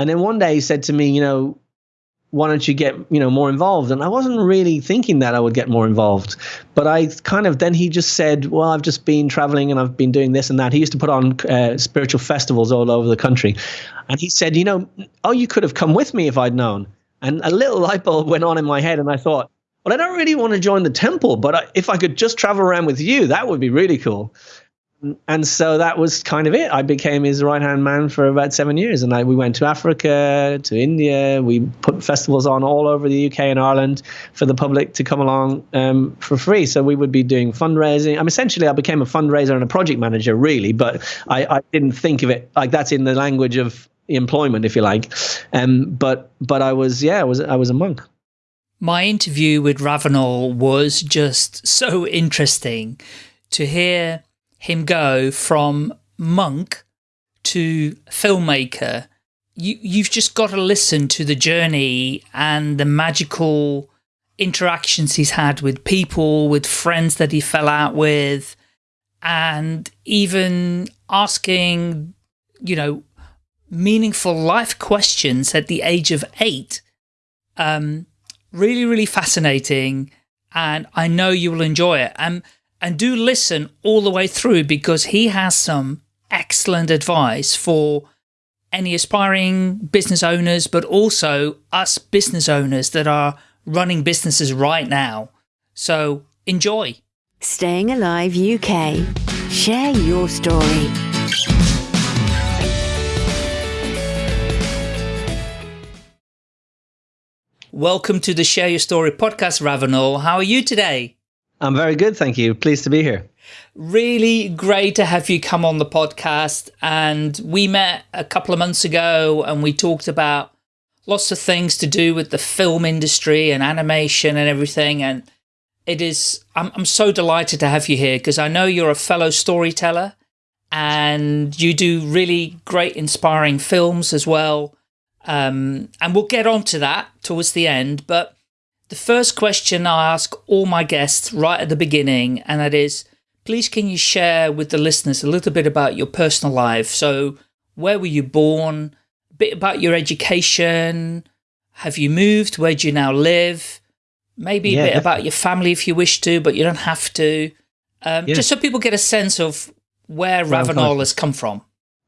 And then one day he said to me, you know, why don't you get you know more involved? And i wasn't really thinking that i would get more involved but i kind of then he just said well i've just been traveling and i've been doing this and that. He used to put on uh, spiritual festivals all over the country. And he said you know oh you could have come with me if i'd known. And a little light bulb went on in my head and i thought well i don't really want to join the temple but if i could just travel around with you that would be really cool and so that was kind of it. I became his right hand man for about seven years, and I, we went to Africa, to India. We put festivals on all over the UK and Ireland for the public to come along um, for free. So we would be doing fundraising. I mean, essentially, I became a fundraiser and a project manager, really, but I, I didn't think of it like that's in the language of employment, if you like. Um, but but I was yeah, I was I was a monk. My interview with Ravenel was just so interesting to hear him go from monk to filmmaker, you, you've just got to listen to the journey and the magical interactions he's had with people, with friends that he fell out with, and even asking, you know, meaningful life questions at the age of eight. Um, really, really fascinating. And I know you will enjoy it. Um, and do listen all the way through because he has some excellent advice for any aspiring business owners, but also us business owners that are running businesses right now. So enjoy. Staying Alive UK. Share your story. Welcome to the Share Your Story podcast, Ravenel. How are you today? I'm very good, thank you. Pleased to be here. Really great to have you come on the podcast. And we met a couple of months ago and we talked about lots of things to do with the film industry and animation and everything. And it is, I'm, I'm so delighted to have you here because I know you're a fellow storyteller and you do really great, inspiring films as well. Um, and we'll get on to that towards the end. But the first question I ask all my guests right at the beginning, and that is, please can you share with the listeners a little bit about your personal life? So where were you born? A bit about your education. Have you moved? Where do you now live? Maybe yeah, a bit about your family if you wish to, but you don't have to. Um, yeah. Just so people get a sense of where Ravenel has come from.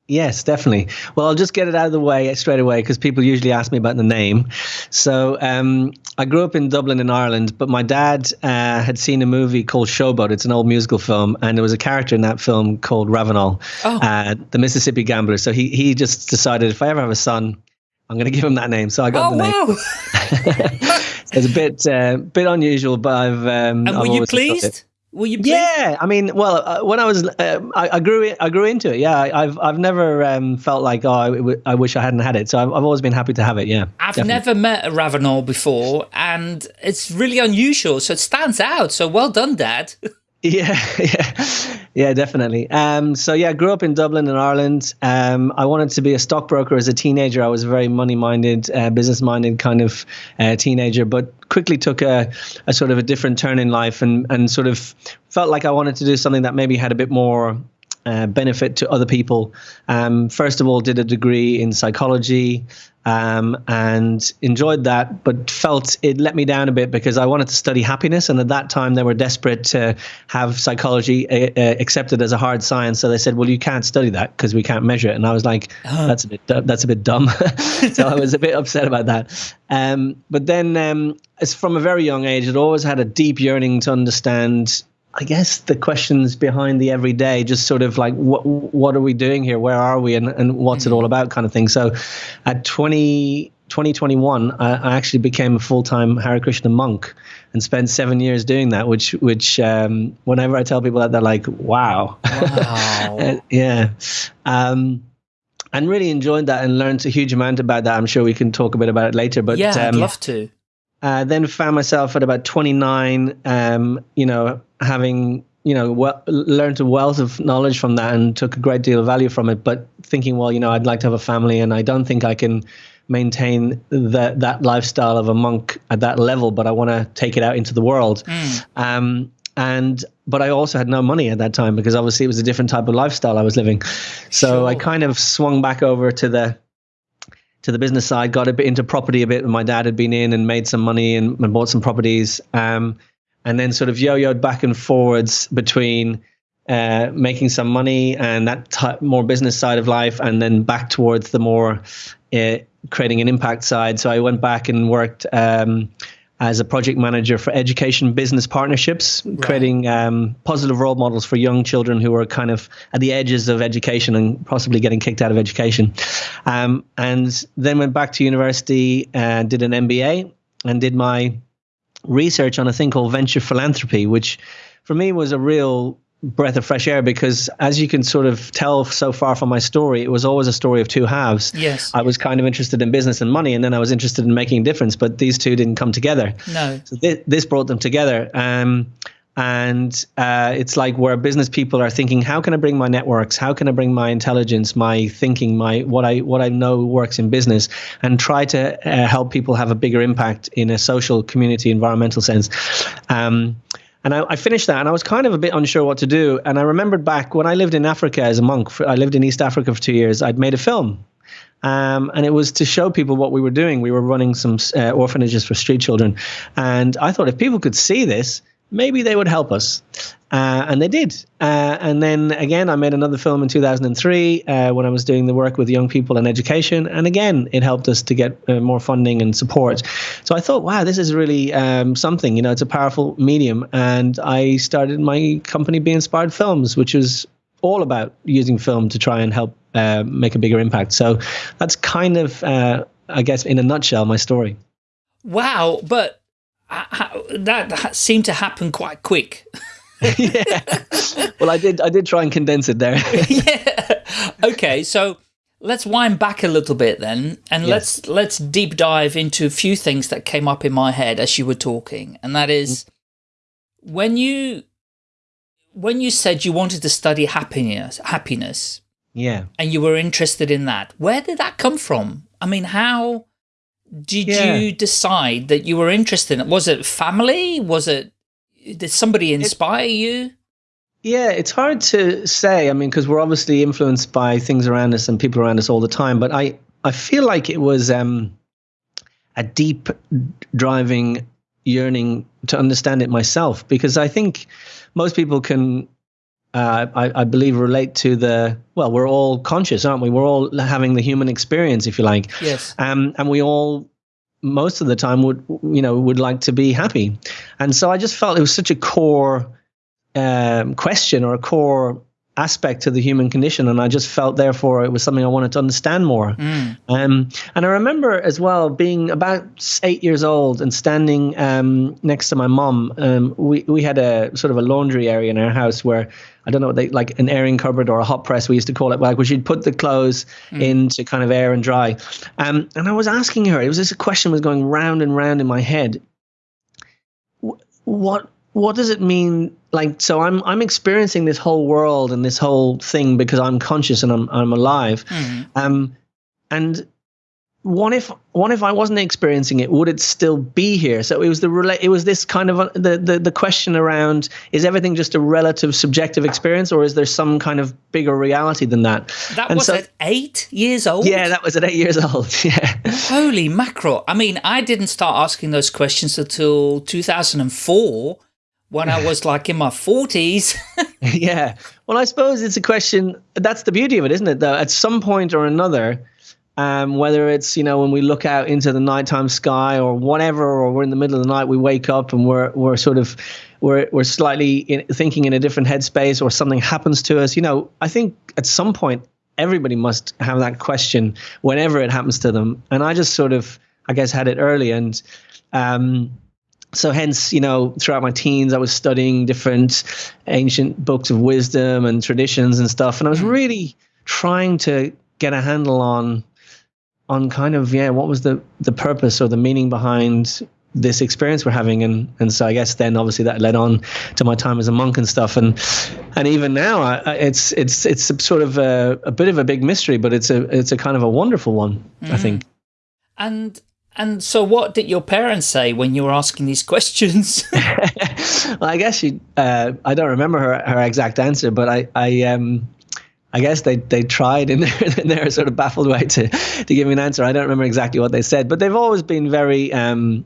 Yes, definitely. Well, I'll just get it out of the way straight away because people usually ask me about the name. So um, I grew up in Dublin in Ireland, but my dad uh, had seen a movie called Showboat. It's an old musical film, and there was a character in that film called Ravenel, oh. uh, the Mississippi Gambler. So he he just decided if I ever have a son, I'm going to give him that name. So I got oh, the name. Wow. it's a bit uh, bit unusual, but I've. Um, and were I've you pleased? Were you? Yeah, I mean, well, uh, when I was, uh, I, I, grew, in, I grew into it. Yeah, I, have I've never um, felt like, oh, I, wish I hadn't had it. So I've, I've always been happy to have it. Yeah, I've definitely. never met a Ravenel before, and it's really unusual. So it stands out. So well done, Dad. Yeah, yeah, yeah, definitely. Um, so yeah, I grew up in Dublin in Ireland. Um, I wanted to be a stockbroker as a teenager. I was a very money-minded, uh, business-minded kind of uh, teenager, but quickly took a, a sort of a different turn in life and and sort of felt like I wanted to do something that maybe had a bit more uh, benefit to other people. Um, first of all, did a degree in psychology um, and enjoyed that, but felt it let me down a bit because I wanted to study happiness. And at that time, they were desperate to have psychology uh, uh accepted as a hard science. So they said, "Well, you can't study that because we can't measure it." And I was like, oh. "That's a bit that's a bit dumb." so I was a bit upset about that. Um, but then, um, as from a very young age, I'd always had a deep yearning to understand I guess the questions behind the everyday, just sort of like what what are we doing here? Where are we? And, and what's mm-hmm. it all about? Kind of thing. So, at 20, 2021, I, I actually became a full time Hare Krishna monk and spent seven years doing that. Which which um, whenever I tell people that, they're like, wow, wow, yeah. Um, and really enjoyed that and learned a huge amount about that. I'm sure we can talk a bit about it later. But yeah, um, I'd love to. Uh, then found myself at about 29, um, you know, having you know well, learned a wealth of knowledge from that and took a great deal of value from it. But thinking, well, you know, I'd like to have a family, and I don't think I can maintain that that lifestyle of a monk at that level. But I want to take it out into the world. Mm. Um, and but I also had no money at that time because obviously it was a different type of lifestyle I was living. So sure. I kind of swung back over to the to the business side, got a bit into property a bit. My dad had been in and made some money and, and bought some properties, um, and then sort of yo-yoed back and forwards between uh, making some money and that t- more business side of life, and then back towards the more uh, creating an impact side. So I went back and worked. Um, as a project manager for education business partnerships, right. creating um, positive role models for young children who are kind of at the edges of education and possibly getting kicked out of education. Um, and then went back to university and did an MBA and did my research on a thing called venture philanthropy, which for me was a real breath of fresh air because as you can sort of tell so far from my story it was always a story of two halves. Yes. I was kind of interested in business and money and then i was interested in making a difference but these two didn't come together. No. So th- this brought them together um, and uh, it's like where business people are thinking how can i bring my networks? How can i bring my intelligence my thinking my what i what i know works in business and try to uh, help people have a bigger impact in a social community environmental sense? Um, and I, I, finished that and I was kind of a bit unsure what to do. And I remembered back when I lived in Africa as a monk, for, I lived in East Africa for two years, I'd made a film. Um, and it was to show people what we were doing. We were running some uh, orphanages for street children. And I thought if people could see this, maybe they would help us. Uh, and they did. Uh, and then again, I made another film in 2003 uh, when I was doing the work with young people in education. And again, it helped us to get uh, more funding and support. So I thought, wow, this is really um, something. You know, it's a powerful medium. And I started my company, Be Inspired Films, which was all about using film to try and help uh, make a bigger impact. So that's kind of, uh, I guess, in a nutshell, my story. Wow. But that seemed to happen quite quick. yeah. Well, I did. I did try and condense it there. yeah. Okay. So let's wind back a little bit then, and yes. let's let's deep dive into a few things that came up in my head as you were talking, and that is mm. when you when you said you wanted to study happiness, happiness. Yeah. And you were interested in that. Where did that come from? I mean, how did yeah. you decide that you were interested in it? Was it family? Was it, did somebody inspire it, you? Yeah, it's hard to say. I mean, because we're obviously influenced by things around us and people around us all the time. But I, I feel like it was um, a deep driving yearning to understand it myself because I think most people can uh, I, I, believe relate to the well we're all conscious aren't we? We're all having the human experience if you like. Yes. Um, and we all most of the time would you know would like to be happy. And so i just felt it was such a core um, question or a core aspect to the human condition and i just felt therefore it was something i wanted to understand more mm. um, and i remember as well being about eight years old and standing um, next to my mom um, we, we had a sort of a laundry area in our house where i don't know what they like an airing cupboard or a hot press we used to call it like where she'd put the clothes mm. in to kind of air and dry um, and i was asking her it was this question was going round and round in my head what what does it mean like so i'm i'm experiencing this whole world and this whole thing because i'm conscious and i'm i'm alive mm-hmm. um and what if what if I wasn't experiencing it? Would it still be here? So it was the it was this kind of a, the, the the question around: Is everything just a relative subjective experience, or is there some kind of bigger reality than that? That and was so, at eight years old. Yeah, that was at eight years old. Yeah. Holy mackerel! I mean, I didn't start asking those questions until 2004 when I was like in my 40s. yeah. Well, I suppose it's a question. That's the beauty of it, isn't it? Though at some point or another, um, whether it's you know when we look out into the nighttime sky or whatever, or we're in the middle of the night, we wake up and we're we're sort of we're we're slightly in, thinking in a different headspace, or something happens to us. You know, I think at some point everybody must have that question whenever it happens to them, and I just sort of I guess had it early and. Um, so hence you know throughout my teens i was studying different ancient books of wisdom and traditions and stuff and i was mm. really trying to get a handle on on kind of yeah what was the the purpose or the meaning behind this experience we're having and and so I guess then obviously that led on to my time as a monk and stuff and and even now I, it's it's it's sort of a, a, bit of a big mystery but it's a it's a kind of a wonderful one mm. I think and and so, what did your parents say when you were asking these questions? well, I guess she. Uh, I don't remember her, her exact answer, but I, I, um, I guess they they tried in their, in their sort of baffled way to to give me an answer. I don't remember exactly what they said, but they've always been very um,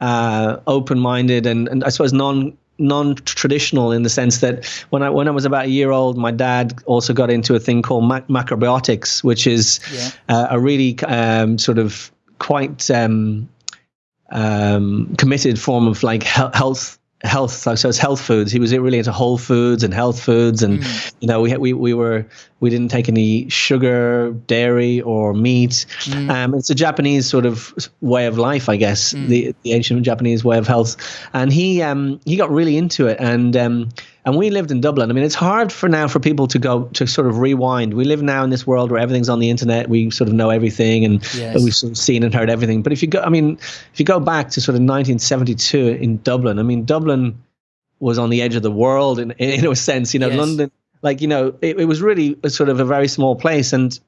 uh, open minded and, and I suppose non non-traditional in the sense that when I when I was about a year old, my dad also got into a thing called mac- macrobiotics, which is yeah. uh, a really um, sort of quite um, um, committed form of like health health so it's health foods he was really into whole foods and health foods and mm. you know we we we were we didn't take any sugar dairy or meat mm. um, it's a japanese sort of way of life i guess mm. the the ancient japanese way of health and he um he got really into it and um and we lived in Dublin. I mean, it's hard for now for people to go to sort of rewind. We live now in this world where everything's on the internet. We sort of know everything, and yes. we've sort of seen and heard everything. But if you go, I mean, if you go back to sort of 1972 in Dublin, I mean, Dublin was on the edge of the world in in a sense. You know, yes. London, like you know, it, it was really a sort of a very small place, and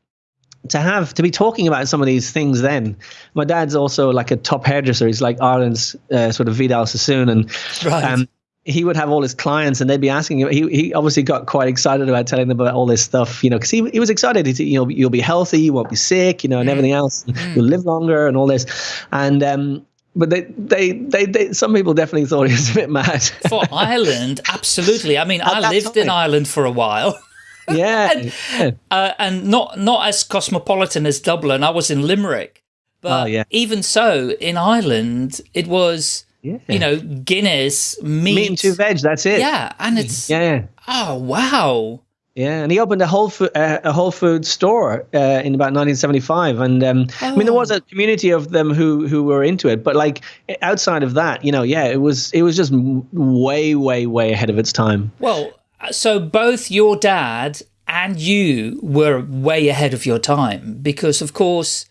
to have to be talking about some of these things then my dad's also like a top hairdresser he's like ireland's uh, sort of vidal sassoon and right. um, he would have all his clients and they'd be asking him. He, he obviously got quite excited about telling them about all this stuff, you know, because he, he was excited. He, you know, you'll be healthy, you won't be sick, you know, and mm. everything else. Mm. You'll live longer and all this. And, um, but they, they, they, they, some people definitely thought he was a bit mad. For Ireland, absolutely. I mean, I lived time. in Ireland for a while. Yeah. and, yeah. Uh, and not, not as cosmopolitan as Dublin. I was in Limerick. But oh, yeah. even so, in Ireland, it was yeah. You know, Guinness, meat. Meat and two veg, that's it. Yeah, and it's... Yeah. Oh, wow. Yeah, and he opened a Whole Food, uh, a Whole Food store uh, in about 1975, and um, oh. I mean there was a community of them who who were into it, but like outside of that, you know, yeah, it was it was just way way way ahead of its time. Well, so both your dad and you were way ahead of your time because, of course,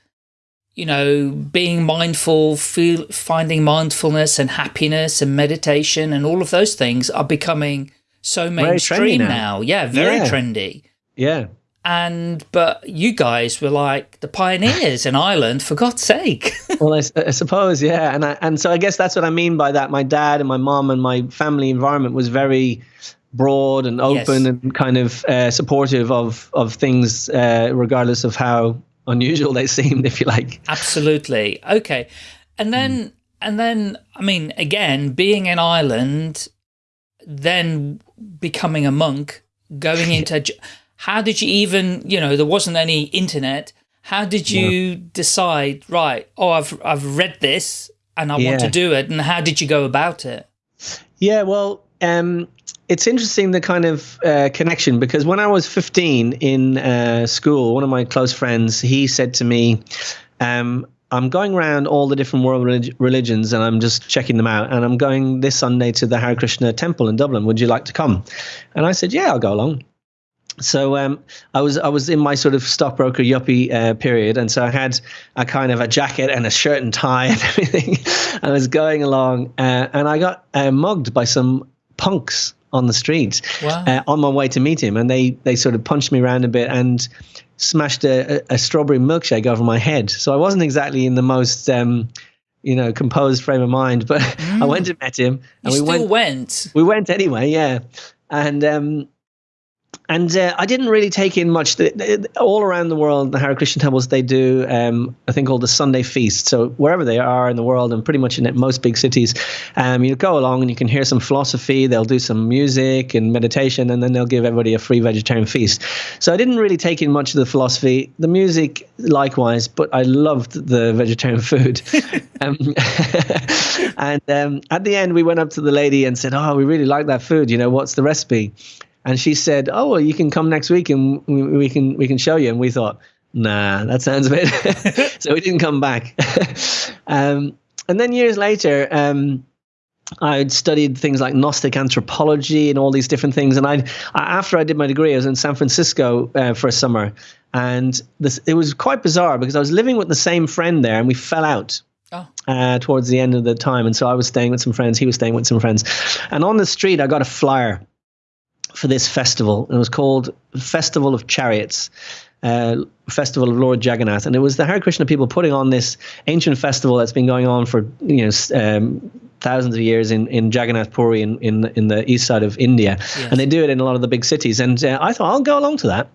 you know, being mindful, feel, finding mindfulness and happiness and meditation and all of those things are becoming so mainstream now. now. Yeah, very yeah. trendy. Yeah. And, but you guys were like the pioneers in Ireland, for God's sake. well, I, I, suppose, yeah. And I, and so I guess that's what I mean by that. My dad and my mom and my family environment was very broad and open yes. and kind of uh, supportive of, of things, uh, regardless of how unusual they seemed, if you like. Absolutely. Okay. And then, mm. and then, I mean, again, being in Ireland, then becoming a monk, going into, how did you even, you know, there wasn't any internet. How did you decide, right, oh, I've, I've read this and I yeah. want to do it. And how did you go about it? Yeah, well, um, it's interesting the kind of uh, connection because when I was 15 in uh, school, one of my close friends he said to me, um, "I'm going around all the different world relig- religions and I'm just checking them out. And I'm going this Sunday to the Hare Krishna temple in Dublin. Would you like to come?" And I said, "Yeah, I'll go along." So um, I was I was in my sort of stockbroker yuppie uh, period, and so I had a kind of a jacket and a shirt and tie and everything. I was going along, uh, and I got uh, mugged by some punks on the street wow. uh, on my way to meet him, and they they sort of punched me around a bit and smashed a, a, a strawberry milkshake over my head. So I wasn't exactly in the most um, you know composed frame of mind, but mm. I went and met him, and you we went, went. We went anyway, yeah, and. Um, and uh, I didn't really take in much. The, the, all around the world, the Hare Krishna temples they do um, a thing called the Sunday Feast. So wherever they are in the world, and pretty much in most big cities, um, you go along and you can hear some philosophy. They'll do some music and meditation, and then they'll give everybody a free vegetarian feast. So I didn't really take in much of the philosophy, the music likewise, but I loved the vegetarian food. um, and um, at the end, we went up to the lady and said, "Oh, we really like that food. You know, what's the recipe?" And she said, "Oh, well, you can come next week and we, we can we can show you." And we thought, "Nah, that sounds a bit." so we didn't come back. um, and then years later, um, I'd studied things like Gnostic anthropology and all these different things. And I, after I did my degree, I was in San Francisco uh, for a summer, and this it was quite bizarre because I was living with the same friend there, and we fell out. Oh. Uh, towards the end of the time, and so I was staying with some friends. He was staying with some friends, and on the street I got a flyer for this festival. It was called Festival of Chariots. Uh, festival of Lord Jagannath, and it was the Hare Krishna people putting on this ancient festival that's been going on for you know um, thousands of years in, in Jagannath Puri in, in, in the east side of India. Yes. And they do it in a lot of the big cities. And uh, I thought, I'll go along to that.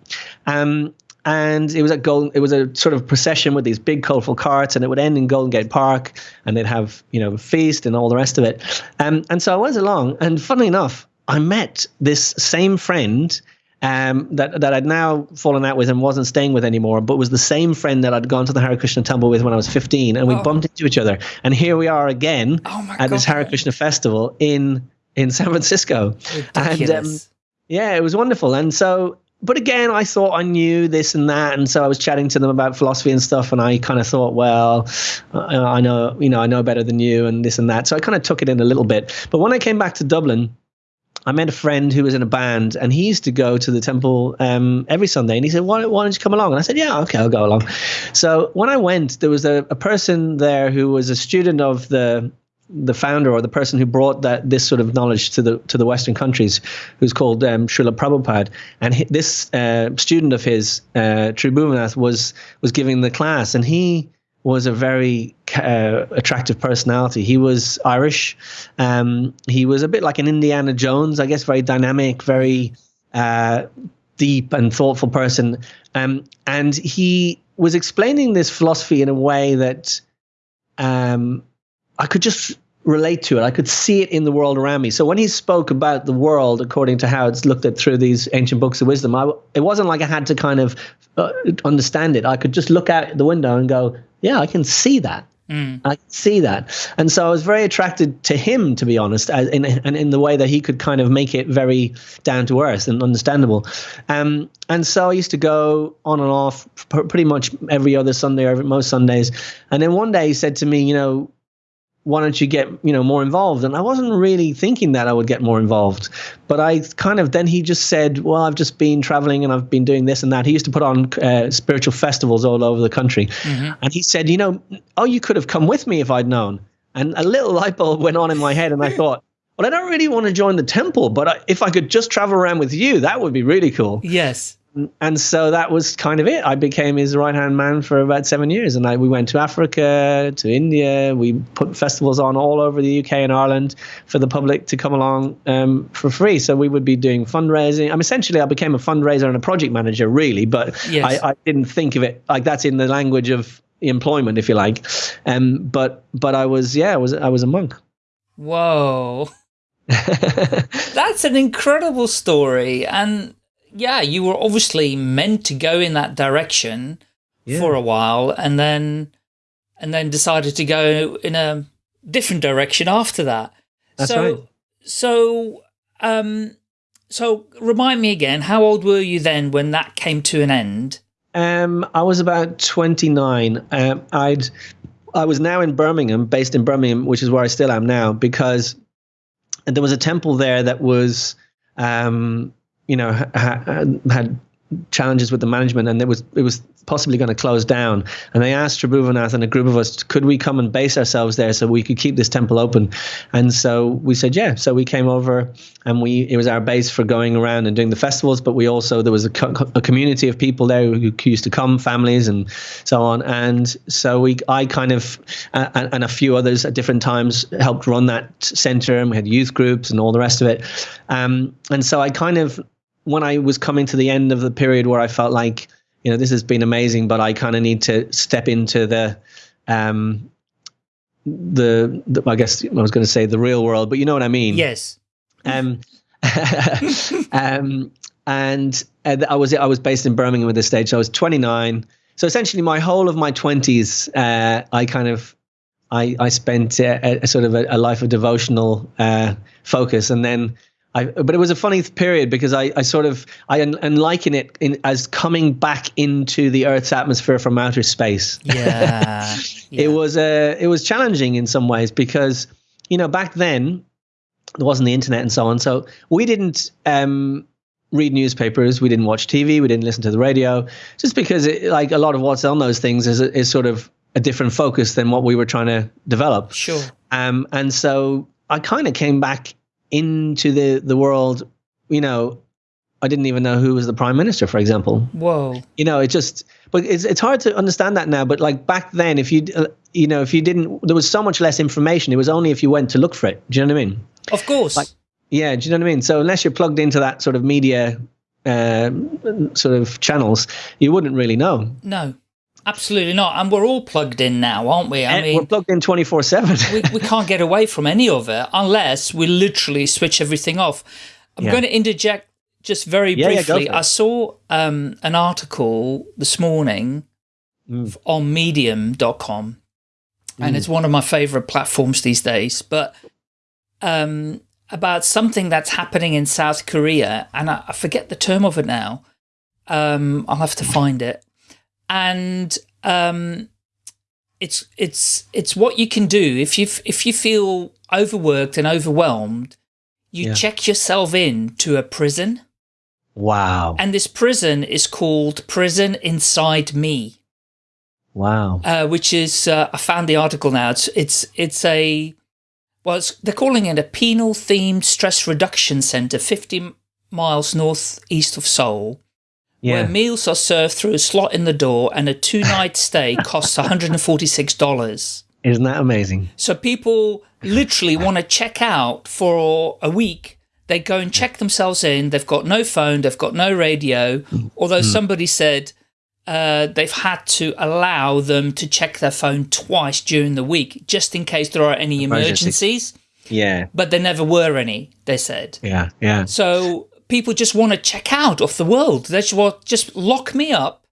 Um, and it was a gold, it was a sort of procession with these big colorful carts and it would end in Golden Gate Park and they'd have, you know, a feast and all the rest of it. Um, and so I went along and funnily enough, I met this same friend um, that that I'd now fallen out with and wasn't staying with anymore, but was the same friend that I'd gone to the Hare Krishna temple with when I was 15, and we oh. bumped into each other. And here we are again oh at God. this Hare Krishna festival in in San Francisco. Ridiculous. And um, yeah, it was wonderful. And so, but again, I thought I knew this and that, and so I was chatting to them about philosophy and stuff, and I kind of thought, well, I know, you know, I know better than you, and this and that. So I kind of took it in a little bit. But when I came back to Dublin I met a friend who was in a band, and he used to go to the temple um, every Sunday. And he said, why, why, don't you come along?" And I said, "Yeah, okay, I'll go along." So when I went, there was a, a person there who was a student of the the founder or the person who brought that this sort of knowledge to the to the Western countries, who's called um, Srila Prabhupada, and he, this uh, student of his, uh, Tribhuvanath, was was giving the class, and he was a very uh, attractive personality. He was Irish. Um, he was a bit like an Indiana Jones, I guess, very dynamic, very uh, deep and thoughtful person. Um, and he was explaining this philosophy in a way that um, I could just relate to it. I could see it in the world around me. So when he spoke about the world according to how it's looked at through these ancient books of wisdom, I, it wasn't like I had to kind of uh, understand it. I could just look out the window and go, yeah, I can see that. Mm. I can see that. And so I was very attracted to him, to be honest, in, and in the way that he could kind of make it very down to earth and understandable. Um, and so I used to go on and off pretty much every other Sunday, or most Sundays. And then one day he said to me, you know, why don't you get you know more involved? And i wasn't really thinking that i would get more involved but i kind of then he just said well i've just been traveling and i've been doing this and that. He used to put on uh, spiritual festivals all over the country. Mm-hmm. and he said you know oh you could have come with me if i'd known. And a little light bulb went on in my head and i thought well i don't really want to join the temple but if i could just travel around with you that would be really cool. Yes and so that was kind of it. I became his right hand man for about seven years, and I, we went to Africa, to India. We put festivals on all over the UK and Ireland for the public to come along um, for free. So we would be doing fundraising. I'm essentially I became a fundraiser and a project manager, really, but yes. I, I, didn't think of it like that's in the language of employment, if you like. Um, but but I was yeah, I was I was a monk. Whoa. That's an incredible story. And yeah, you were obviously meant to go in that direction yeah. for a while and then and then decided to go in a different direction after that. That's so, right. So, um, so remind me again, how old were you then when that came to an end? Um, I was about 29. Um, I'd, I was now in Birmingham, based in Birmingham, which is where I still am now, because there was a temple there that was, um, you know, ha- had challenges with the management and it was it was possibly going to close down. And they asked Tribhuvanath and a group of us could we come and base ourselves there so we could keep this temple open? And so we said yeah. So we came over and we it was our base for going around and doing the festivals but we also there was a, co- a community of people there who, used to come families and so on. And so we I kind of and, and a few others at different times helped run that center and we had youth groups and all the rest of it. Um, and so I kind of when I was coming to the end of the period where I felt like, you know, this has been amazing, but I kind of need to step into the, um, the, the, I guess I was going to say the real world, but you know what I mean. Yes. Um, um, and uh, I was I was based in Birmingham at this stage. So I was 29. So essentially, my whole of my 20s, uh, I kind of I I spent a, a sort of a, a life of devotional uh, focus, and then I, but it was a funny period because I, I sort of I and liken it in, as coming back into the Earth's atmosphere from outer space. Yeah, yeah. it was uh, it was challenging in some ways because you know back then there wasn't the internet and so on, so we didn't um, read newspapers, we didn't watch TV, we didn't listen to the radio, just because it, like a lot of what's on those things is is sort of a different focus than what we were trying to develop. Sure. Um, and so I kind of came back into the the world, you know, I didn't even know who was the prime minister, for example. Whoa. You know, it just, but it's it's hard to understand that now. But like back then, if you, uh, you know, if you didn't, there was so much less information. It was only if you went to look for it. Do you know what I mean? Of course. Like, yeah, do you know what I mean? So unless you're plugged into that sort of media uh, sort of channels, you wouldn't really know. No, absolutely not. And we're all plugged in now, aren't we? I And mean, we're plugged in 24 7. we, we can't get away from any of it unless we literally switch everything off. I'm Yeah. going to interject just very Yeah, yeah, briefly. it. I saw um, an article this morning Mm. on medium.com and it's one of my favorite platforms these days, but um, about something that's happening in South Korea, and I, I forget the term of it now. Um, I'll have to find it. And um, it's it's it's what you can do if you if you feel overworked and overwhelmed, you Yeah. check yourself in to a prison, Wow. and this prison is called Prison Inside Me Wow. uh, which is uh, I found the article now. It's it's it's a well, it's, they're calling it a penal themed stress reduction center, fifty m- miles northeast of Seoul, where meals are served through a slot in the door, and a two night stay costs one hundred and forty six dollars. Isn't that amazing? So people literally want to check out for a week. They go and check themselves in. They've got no phone. They've got no radio. Although somebody said uh, they've had to allow them to check their phone twice during the week, just in case there are any Emergency. emergencies. Yeah. But there never were any. They said. Yeah. Yeah. So people just want to check out of the world. They just want just lock me up,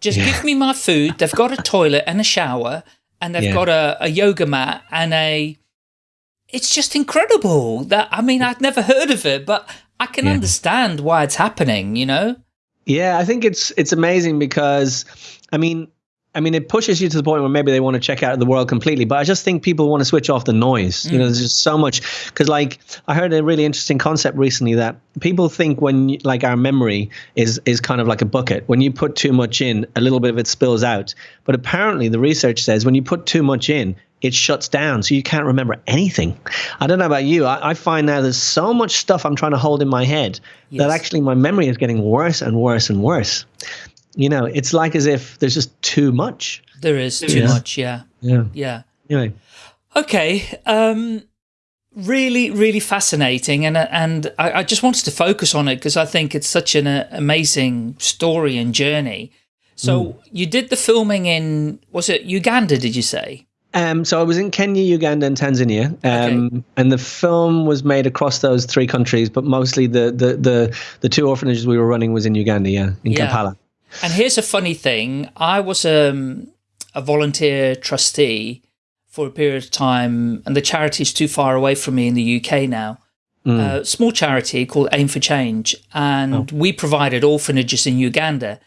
just Yeah. give me my food. They've got a toilet and a shower, and they've Yeah. got a, a yoga mat and a. It's just incredible. That I mean, I'd never heard of it, but I can Yeah. understand why it's happening. You know. Yeah, I think it's it's amazing because, I mean, I mean, it pushes you to the point where maybe they want to check out the world completely. But I just think people want to switch off the noise. You know, mm. there's just so much. Because, like, I heard a really interesting concept recently that people think when, like, our memory is is kind of like a bucket. When you put too much in, a little bit of it spills out. But apparently, the research says when you put too much in, it shuts down, so you can't remember anything. I don't know about you. I, I find now there's so much stuff I'm trying to hold in my head that actually my memory is getting worse and worse and worse. You know, it's like as if there's just too much. There is too Yeah. much. Yeah. Yeah. Yeah. Anyway, Okay. Um, really, really fascinating, and and I, I just wanted to focus on it because I think it's such an uh, amazing story and journey. So you did the filming in was it Uganda? Did you say? um, so I was in Kenya, Uganda, and Tanzania, um, and the film was made across those three countries, but mostly the the the, the two orphanages we were running was in Uganda, yeah, in Yeah. Kampala. And here's a funny thing: I was um, a volunteer trustee for a period of time, and the charity is too far away from me in the UK now. Mm. A small charity called Aim for Change, and we provided orphanages in Uganda.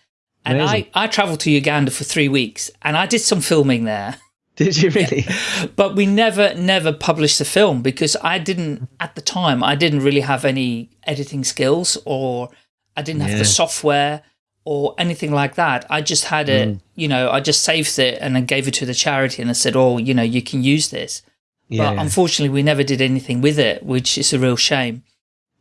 And I, Amazing. I traveled to Uganda for three weeks, and I did some filming there. Did you really? But we never, never published the film because I didn't, at the time, I didn't really have any editing skills or I didn't have Yeah. the software or anything like that. I just had it, Mm. you know, I just saved it and then gave it to the charity and I said, oh, you know, you can use this. Yeah, but unfortunately, we never did anything with it, which is a real shame.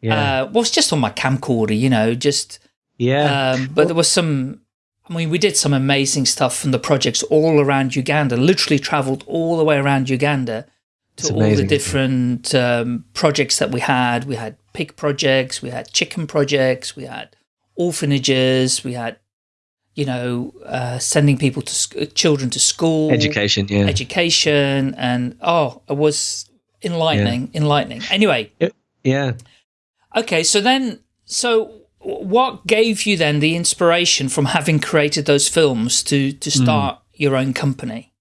yeah, Uh, well, it's just on my camcorder, you know, just, yeah. um, but there was some, I mean, we did some amazing stuff from the projects all around Uganda, literally traveled all the way around Uganda to all the different um, projects that we had. We had pig projects, we had chicken projects, we had orphanages, we had, you know, uh, sending people to sc- children to school, Education, yeah. education, and oh, it was enlightening, enlightening. Anyway, yeah. okay, so then, so what gave you then the inspiration from having created those films to to Hmm. start your own company?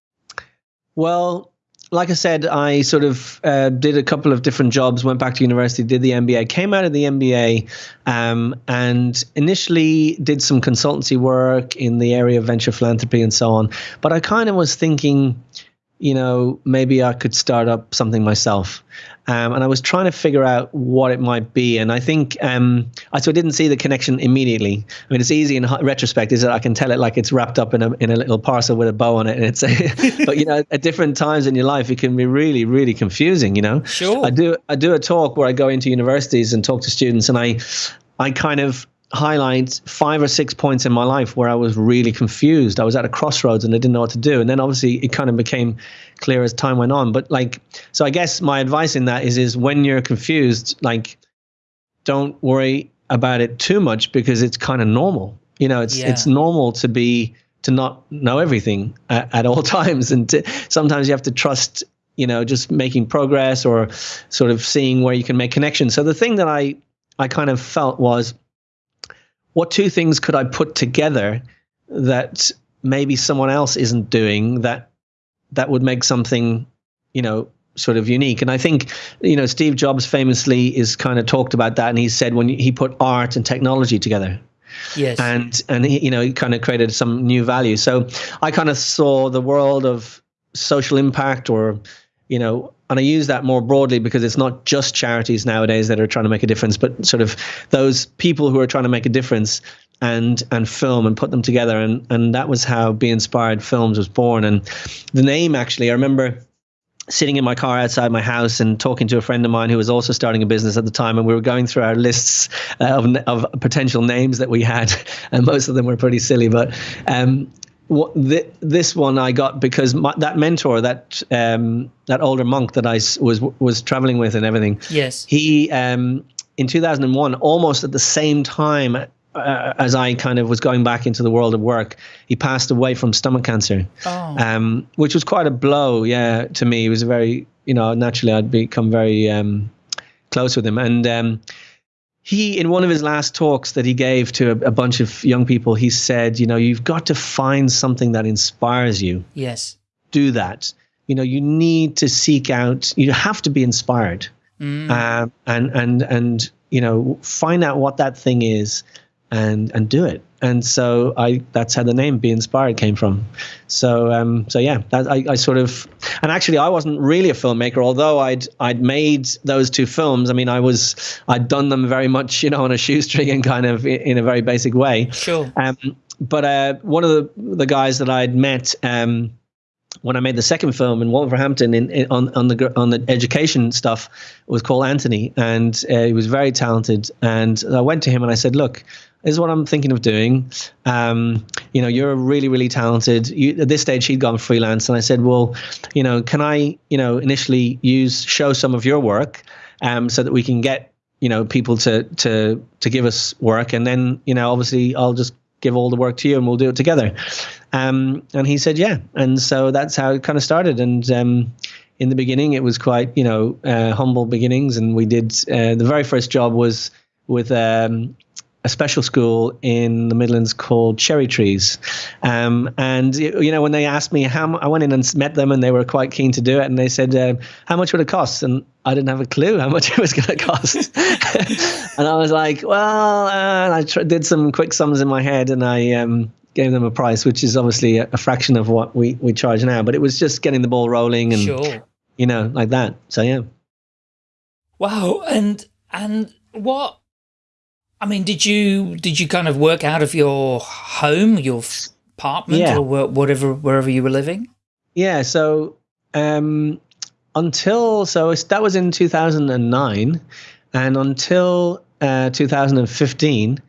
Well, like I said, I sort of uh, did a couple of different jobs, went back to university, did the MBA, came out of the MBA, um, and initially did some consultancy work in the area of venture philanthropy and so on. But I kind of was thinking, you know, maybe I could start up something myself. Um, and I was trying to figure out what it might be. And I think um, I so I didn't see the connection immediately. I mean, it's easy in retrospect, is that I can tell it like it's wrapped up in a in a little parcel with a bow on it. And it's, but you know, at different times in your life, it can be really, really confusing. You know, Sure. I do I do a talk where I go into universities and talk to students, and I I kind of highlight five or six points in my life where I was really confused. I was at a crossroads and I didn't know what to do. And then obviously it kind of became clear as time went on. But like, so I guess my advice in that is, is when you're confused, like, don't worry about it too much because it's kind of normal. You know, it's Yeah. it's normal to be to not know everything at, at all times, and to, sometimes you have to trust. You know, just making progress or sort of seeing where you can make connections. So the thing that I I kind of felt was, what two things could I put together that maybe someone else isn't doing that that would make something, you know, sort of unique. And I think, you know, Steve Jobs famously is kind of talked about that, and he said when he put art and technology together, Yes. and and he, you know, he kind of created some new value. So I kind of saw the world of social impact, or you know, and I use that more broadly because it's not just charities nowadays that are trying to make a difference, but sort of those people who are trying to make a difference and and film and put them together. And and that was how Be Inspired Films was born. And the name actually I remember sitting in my car outside my house and talking to a friend of mine who was also starting a business at the time. And we were going through our lists of of potential names that we had. And most of them were pretty silly but um what th- this one I got because my, that mentor that um that older monk that I was was traveling with and everything yes. he um, in 2001 almost at the same time uh, as i kind of was going back into the world of work he passed away from stomach cancer Oh. um, which was quite a blow yeah to me it was a very you know naturally i'd become very um, close with him and um, he in one of his last talks that he gave to a, a bunch of young people he said you know you've got to find something that inspires you yes. do that. You know, you need to seek out. You have to be inspired, Mm. um, and and and you know, find out what that thing is, and and do it. And so I, that's how the name "Be Inspired" came from. So um, so yeah, that, I, I sort of, and actually I wasn't really a filmmaker, although I'd I'd made those two films. I mean, I was I'd done them very much, you know, on a shoestring and kind of in, a very basic way. Sure. Um, but uh, one of the the guys that I'd met um, when I made the second film in Wolverhampton in, in on on the on the education stuff was called Anthony, and uh, he was very talented. And I went to him and I said, "Look, is what I'm thinking of doing. Um, you know, you're a really really talented. You, at this stage, he'd gone freelance, and I said, well, you know, can I, you know, initially use show some of your work, um, so that we can get." You know, people to to to give us work, and then you know, obviously, I'll just give all the work to you and we'll do it together. Um, and he said, yeah. And so that's how it kind of started. And um, in the beginning, it was quite, you know, uh, humble beginnings. And we did, uh, the very first job was with um, a special school in the Midlands called Cherry Trees. Um, and, you know, when they asked me how, I went in and met them and they were quite keen to do it. And they said, uh, how much would it cost? And I didn't have a clue how much it was going to cost. and I was like, well, uh, I tr- did some quick sums in my head and I um, gave them a price, which is obviously a, a fraction of what we, we charge now. But it was just getting the ball rolling and, Sure. you know, like that. So, yeah. Wow. And and what? I mean, did you did you kind of work out of your home, your apartment, Yeah. or whatever wherever you were living? Yeah. So, um, until, so that was in 2009. And until uh, 2015,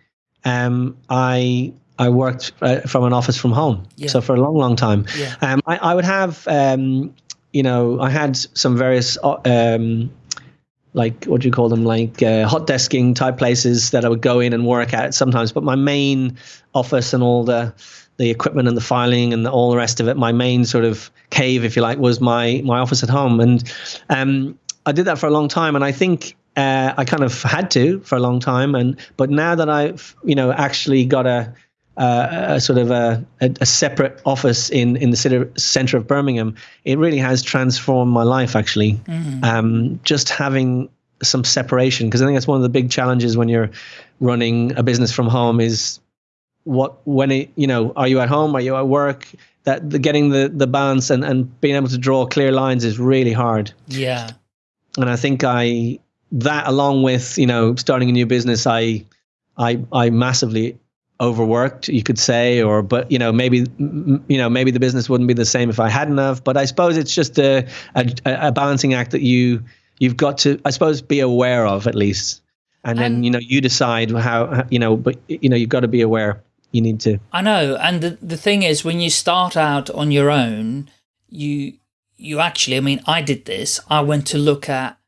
um, I, I worked uh, from an office from home. Yeah. So for a long, long time. Yeah. Um, I, I would have, um, you know, I had some various, uh, um, like what do you call them, like uh, hot desking type places that I would go in and work at sometimes. But my main office and all the the equipment and the filing and the, all the rest of it, my main sort of cave, if you like, was my my office at home. And um, I did that for a long time, and I think. Uh, I kind of had to for a long time, and but now that I've you know actually got a uh, a sort of a, a, a separate office in in the city, center of Birmingham, it really has transformed my life. Actually, um, just having some separation because I think that's one of the big challenges when you're running a business from home is what when it you know are you at home are you at work that the getting the the balance and and being able to draw clear lines is really hard Yeah. and I think I that along with you know starting a new business, I I I massively overworked, you could say, or but you know maybe m- you know maybe the business wouldn't be the same if I hadn't have. But I suppose it's just a a, a balancing act that you you've got to I suppose be aware of at least. and then you know you decide how you know. But you know you've got to be aware. You need to. I know, and the the thing is, when you start out on your own, you you actually. I mean, I did this. I went to look at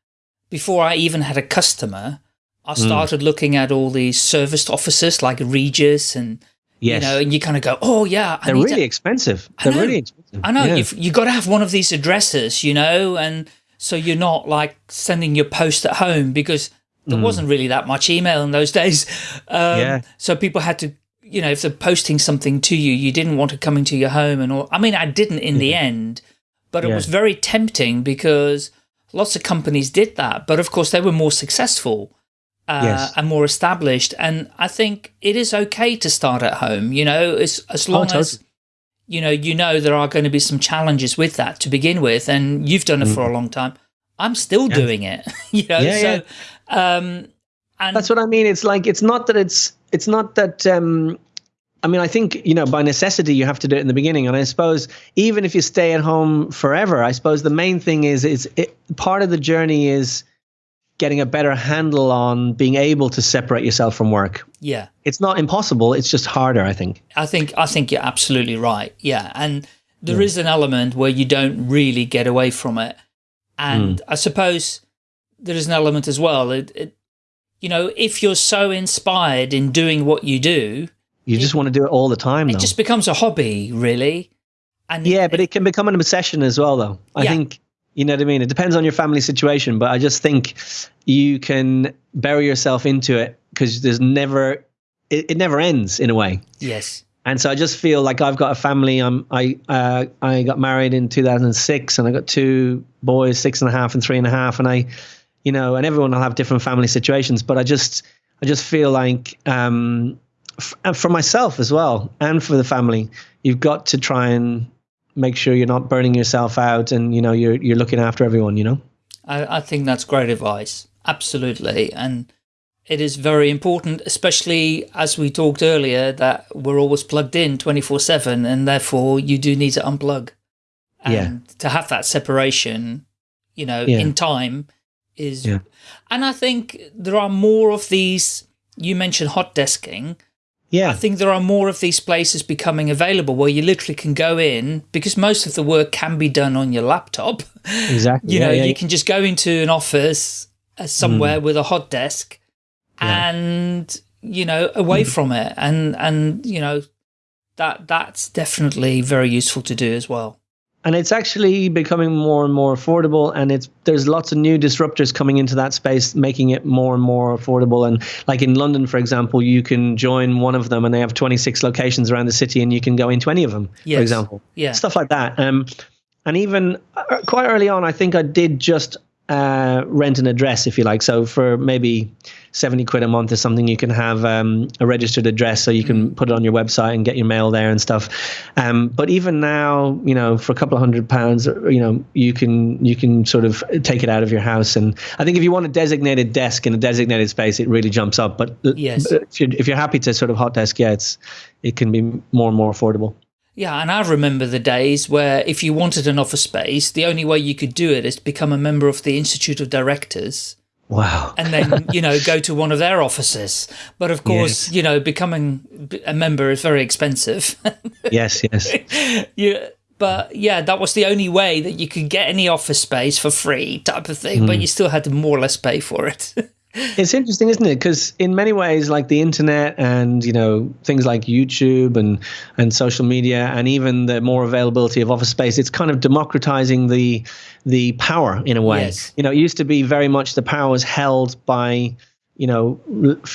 before I even had a customer. I Mm. started looking at all these serviced offices like Regus and Yes. you know, and you kind of go, oh yeah, I They're really to, expensive. They're really expensive. I know Yeah. you've you got to have one of these addresses, you know, and so you're not like sending your post at home because there wasn't really that much email in those days. Um, Mm. Yeah. So people had to, you know, if they're posting something to you, you didn't want it coming to your home and all. I mean, I didn't in the end, but it Yeah. was very tempting because lots of companies did that. But of course, they were more successful. Uh, Yes. and more established, and I think it is okay to start at home. You know, as as long totally. as you know, you know there are going to be some challenges with that to begin with, and you've done it for a long time. I'm still doing it, you know. Mm. Yeah, so, um, and That's what I mean. It's like it's not that it's it's not that. um I mean, I think you know by necessity you have to do it in the beginning, and I suppose even if you stay at home forever, I suppose the main thing is is it, part of the journey is getting a better handle on being able to separate yourself from work. yeah, It's not impossible; it's just harder, I think. I think I think you're absolutely right. Yeah, and there is an element where you don't really get away from it, and Hmm. I suppose there is an element as well. It, it, you know, if you're so inspired in doing what you do, You just want to do it all the time, it though. just becomes a hobby, really. And Yeah, but it can become an obsession as well, though. I Yeah. think you know what I mean. It depends on your family situation, but I just think you can bury yourself into it because there's never it, it never ends in a way. yes, And so I just feel like I've got a family. I'm I uh, I got married in 2006, and I got two boys, six and a half and three and a half, and I, you know, and everyone will have different family situations, but I just I just feel like um, f- and for myself as well, and for the family, you've got to try and make sure you're not burning yourself out, and you know you're you're looking after everyone. You know. I, I think that's great advice. Absolutely. And it is very important, especially as we talked earlier, that we're always plugged in 24 7 and therefore you do need to unplug. And Yeah. to have that separation, you know, Yeah. in time is. Yeah. And I think there are more of these. You mentioned hot desking. Yeah. I think there are more of these places becoming available where you literally can go in because most of the work can be done on your laptop. exactly. You Yeah, know, yeah, you can just go into an office uh, somewhere with a hot desk and, you know, away from it. And, and, you know, that that's definitely very useful to do as well. And it's actually becoming more and more affordable and it's there's lots of new disruptors coming into that space making it more and more affordable and like in london for example you can join one of them and they have 26 locations around the city and you can go into any of them Yes. for example Yeah. stuff like that um, and even uh, quite early on i think i did just uh, rent an address if you like so for maybe 70 quid a month is something you can have um, a registered address so you can put it on your website and get your mail there and stuff. Um, but even now you know for a couple of hundred pounds you know you can you can sort of take it out of your house. And i think if you want a designated desk in a designated space it really jumps up. But Yes. if you're, if you're happy to sort of hot desk yeah it's it can be more and more affordable. Yeah, and I remember the days where if you wanted an office space, the only way you could do it is to become a member of the Institute of Directors wow and then, you know, go to one of their offices. But of course, Yes. you know, becoming a member is very expensive. yes yes yeah, but yeah, that was the only way that you could get any office space for free type of thing, Hmm. but you still had to more or less pay for it. It's interesting, isn't it? Because in many ways, like the internet and you know things like YouTube and and social media, and even the more availability of office space, it's kind of democratizing the the power in a way. Yes. You know, it used to be very much the power was held by you know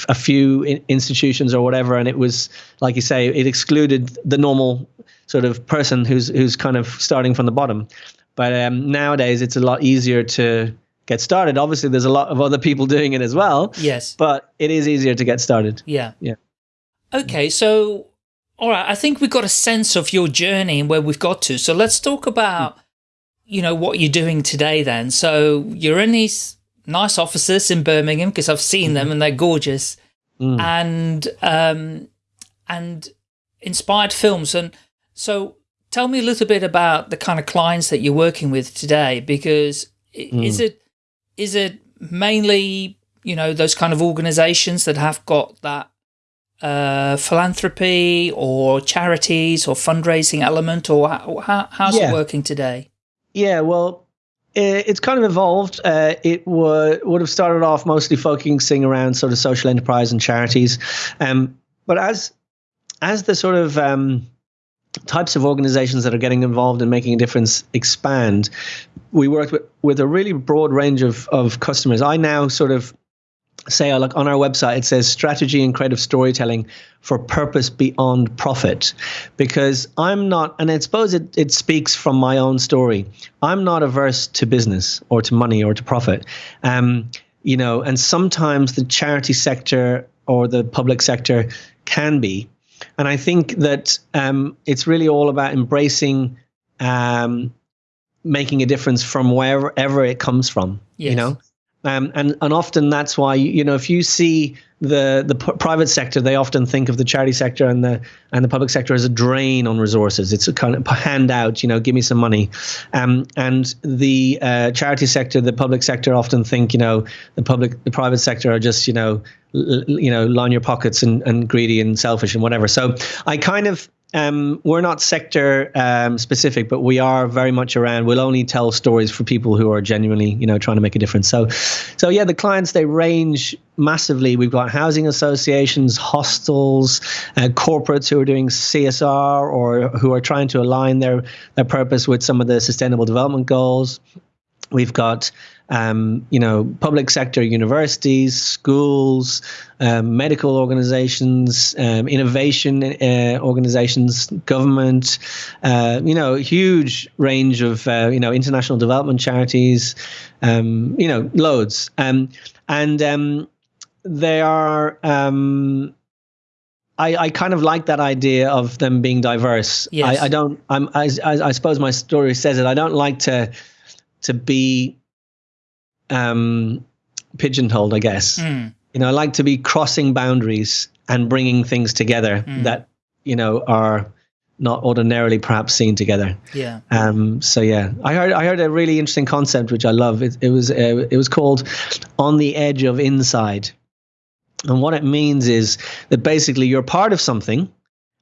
a few institutions or whatever, and it was like you say, it excluded the normal sort of person who's who's kind of starting from the bottom. But um, nowadays, it's a lot easier to get started. Obviously, there's a lot of other people doing it as well, yes. but it is easier to get started. Yeah. Yeah. Okay, so all right, I think we've got a sense of your journey and where we've got to. So let's talk about you know what you're doing today then. So you're in these nice offices in Birmingham because I've seen them and they're gorgeous. Mm. And um and inspired films and so tell me a little bit about the kind of clients that you're working with today because i- is it is it mainly you know, those kind of organizations that have got that uh, philanthropy or charities or fundraising element, or how, how how's yeah. it working today? Yeah, well, it's kind of evolved. Uh, it would would have started off mostly focusing around sort of social enterprise and charities, um, but as as the sort of um, types of organizations that are getting involved in making a difference expand, we work with, with a really broad range of, of customers. I now sort of say like on our website it says strategy and creative storytelling for purpose beyond profit. Because i'm not and i suppose it, it speaks from my own story. I'm not averse to business or to money or to profit. Um, you know and sometimes the charity sector or the public sector can be and i think that um, it's really all about embracing um, making a difference from wherever it comes from yes. you know um, and and often that's why you know if you see the the private sector, they often think of the charity sector and the and the public sector as a drain on resources. It's a kind of handout, you know, give me some money. Um, and the uh, charity sector, the public sector often think, you know, the public, the private sector are just, you know, you know, line your pockets and, and greedy and selfish and whatever. So I kind of um, we're not sector um, specific, but we are very much around. We'll only tell stories for people who are genuinely, you know, trying to make a difference. So, so yeah, the clients they range massively. We've got housing associations, hostels, uh, corporates who are doing CSR or who are trying to align their their purpose with some of the sustainable development goals. We've got um, you know, public sector universities, schools, um, medical organizations, um, innovation uh, organizations, government, uh, you know, huge range of, uh, you know, international development charities, um, you know, loads. Um, and um, they are. I, I, kind of like that idea of them being diverse. Yes. I, I don't. I'm. I, I, suppose my story says it. I don't like to to be um, pigeonholed, I guess. Mm. You know, I like to be crossing boundaries and bringing things together mm. that you know are not ordinarily perhaps seen together. Yeah. Um. So yeah, I heard I heard a really interesting concept which I love. It, it was uh, it was called on the edge of inside, and what it means is that basically you're part of something,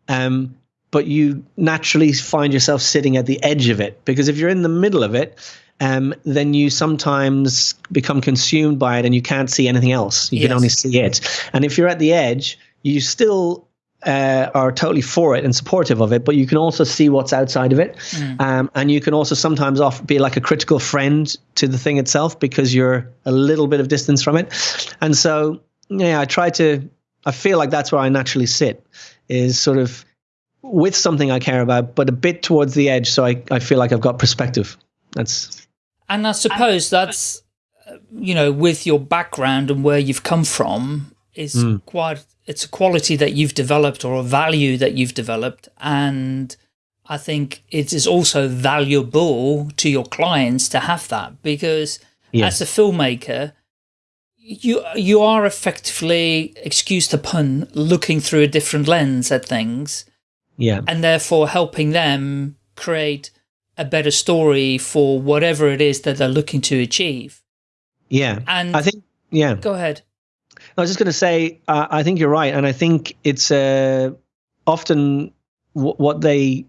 um, but you naturally find yourself sitting at the edge of it because if you're in the middle of it um, then you sometimes become consumed by it and you can't see anything else. You yes. can only see it. And if you're at the edge, you still uh, are totally for it and supportive of it, but you can also see what's outside of it. Mm. Um, and you can also sometimes off, be like a critical friend to the thing itself because you're a little bit of distance from it. And so, yeah, I try to, I feel like that's where I naturally sit, is sort of with something I care about, but a bit towards the edge. So I, I feel like I've got perspective. That's and I suppose that's, you know, with your background and where you've come from is mm. quite, it's a quality that you've developed or a value that you've developed. And I think it is also valuable to your clients to have that because yes. as a filmmaker, you you are effectively, excuse the pun, looking through a different lens at things. Yeah. And therefore helping them create a better story for whatever it is that they're looking to achieve. Yeah. And I think, yeah. Go ahead. I was just going to say, uh, I think you're right. And I think it's uh, often what they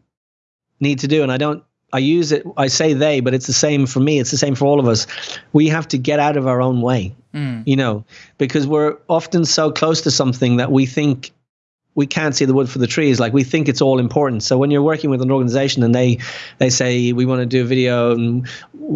need to do. And I don't, I use it, I say they, but it's the same for me. It's the same for all of us. We have to get out of our own way, mm. you know, because we're often so close to something that we think we can't see the wood for the trees. Like we think it's all important. So when you're working with an organization and they they say we want to do a video and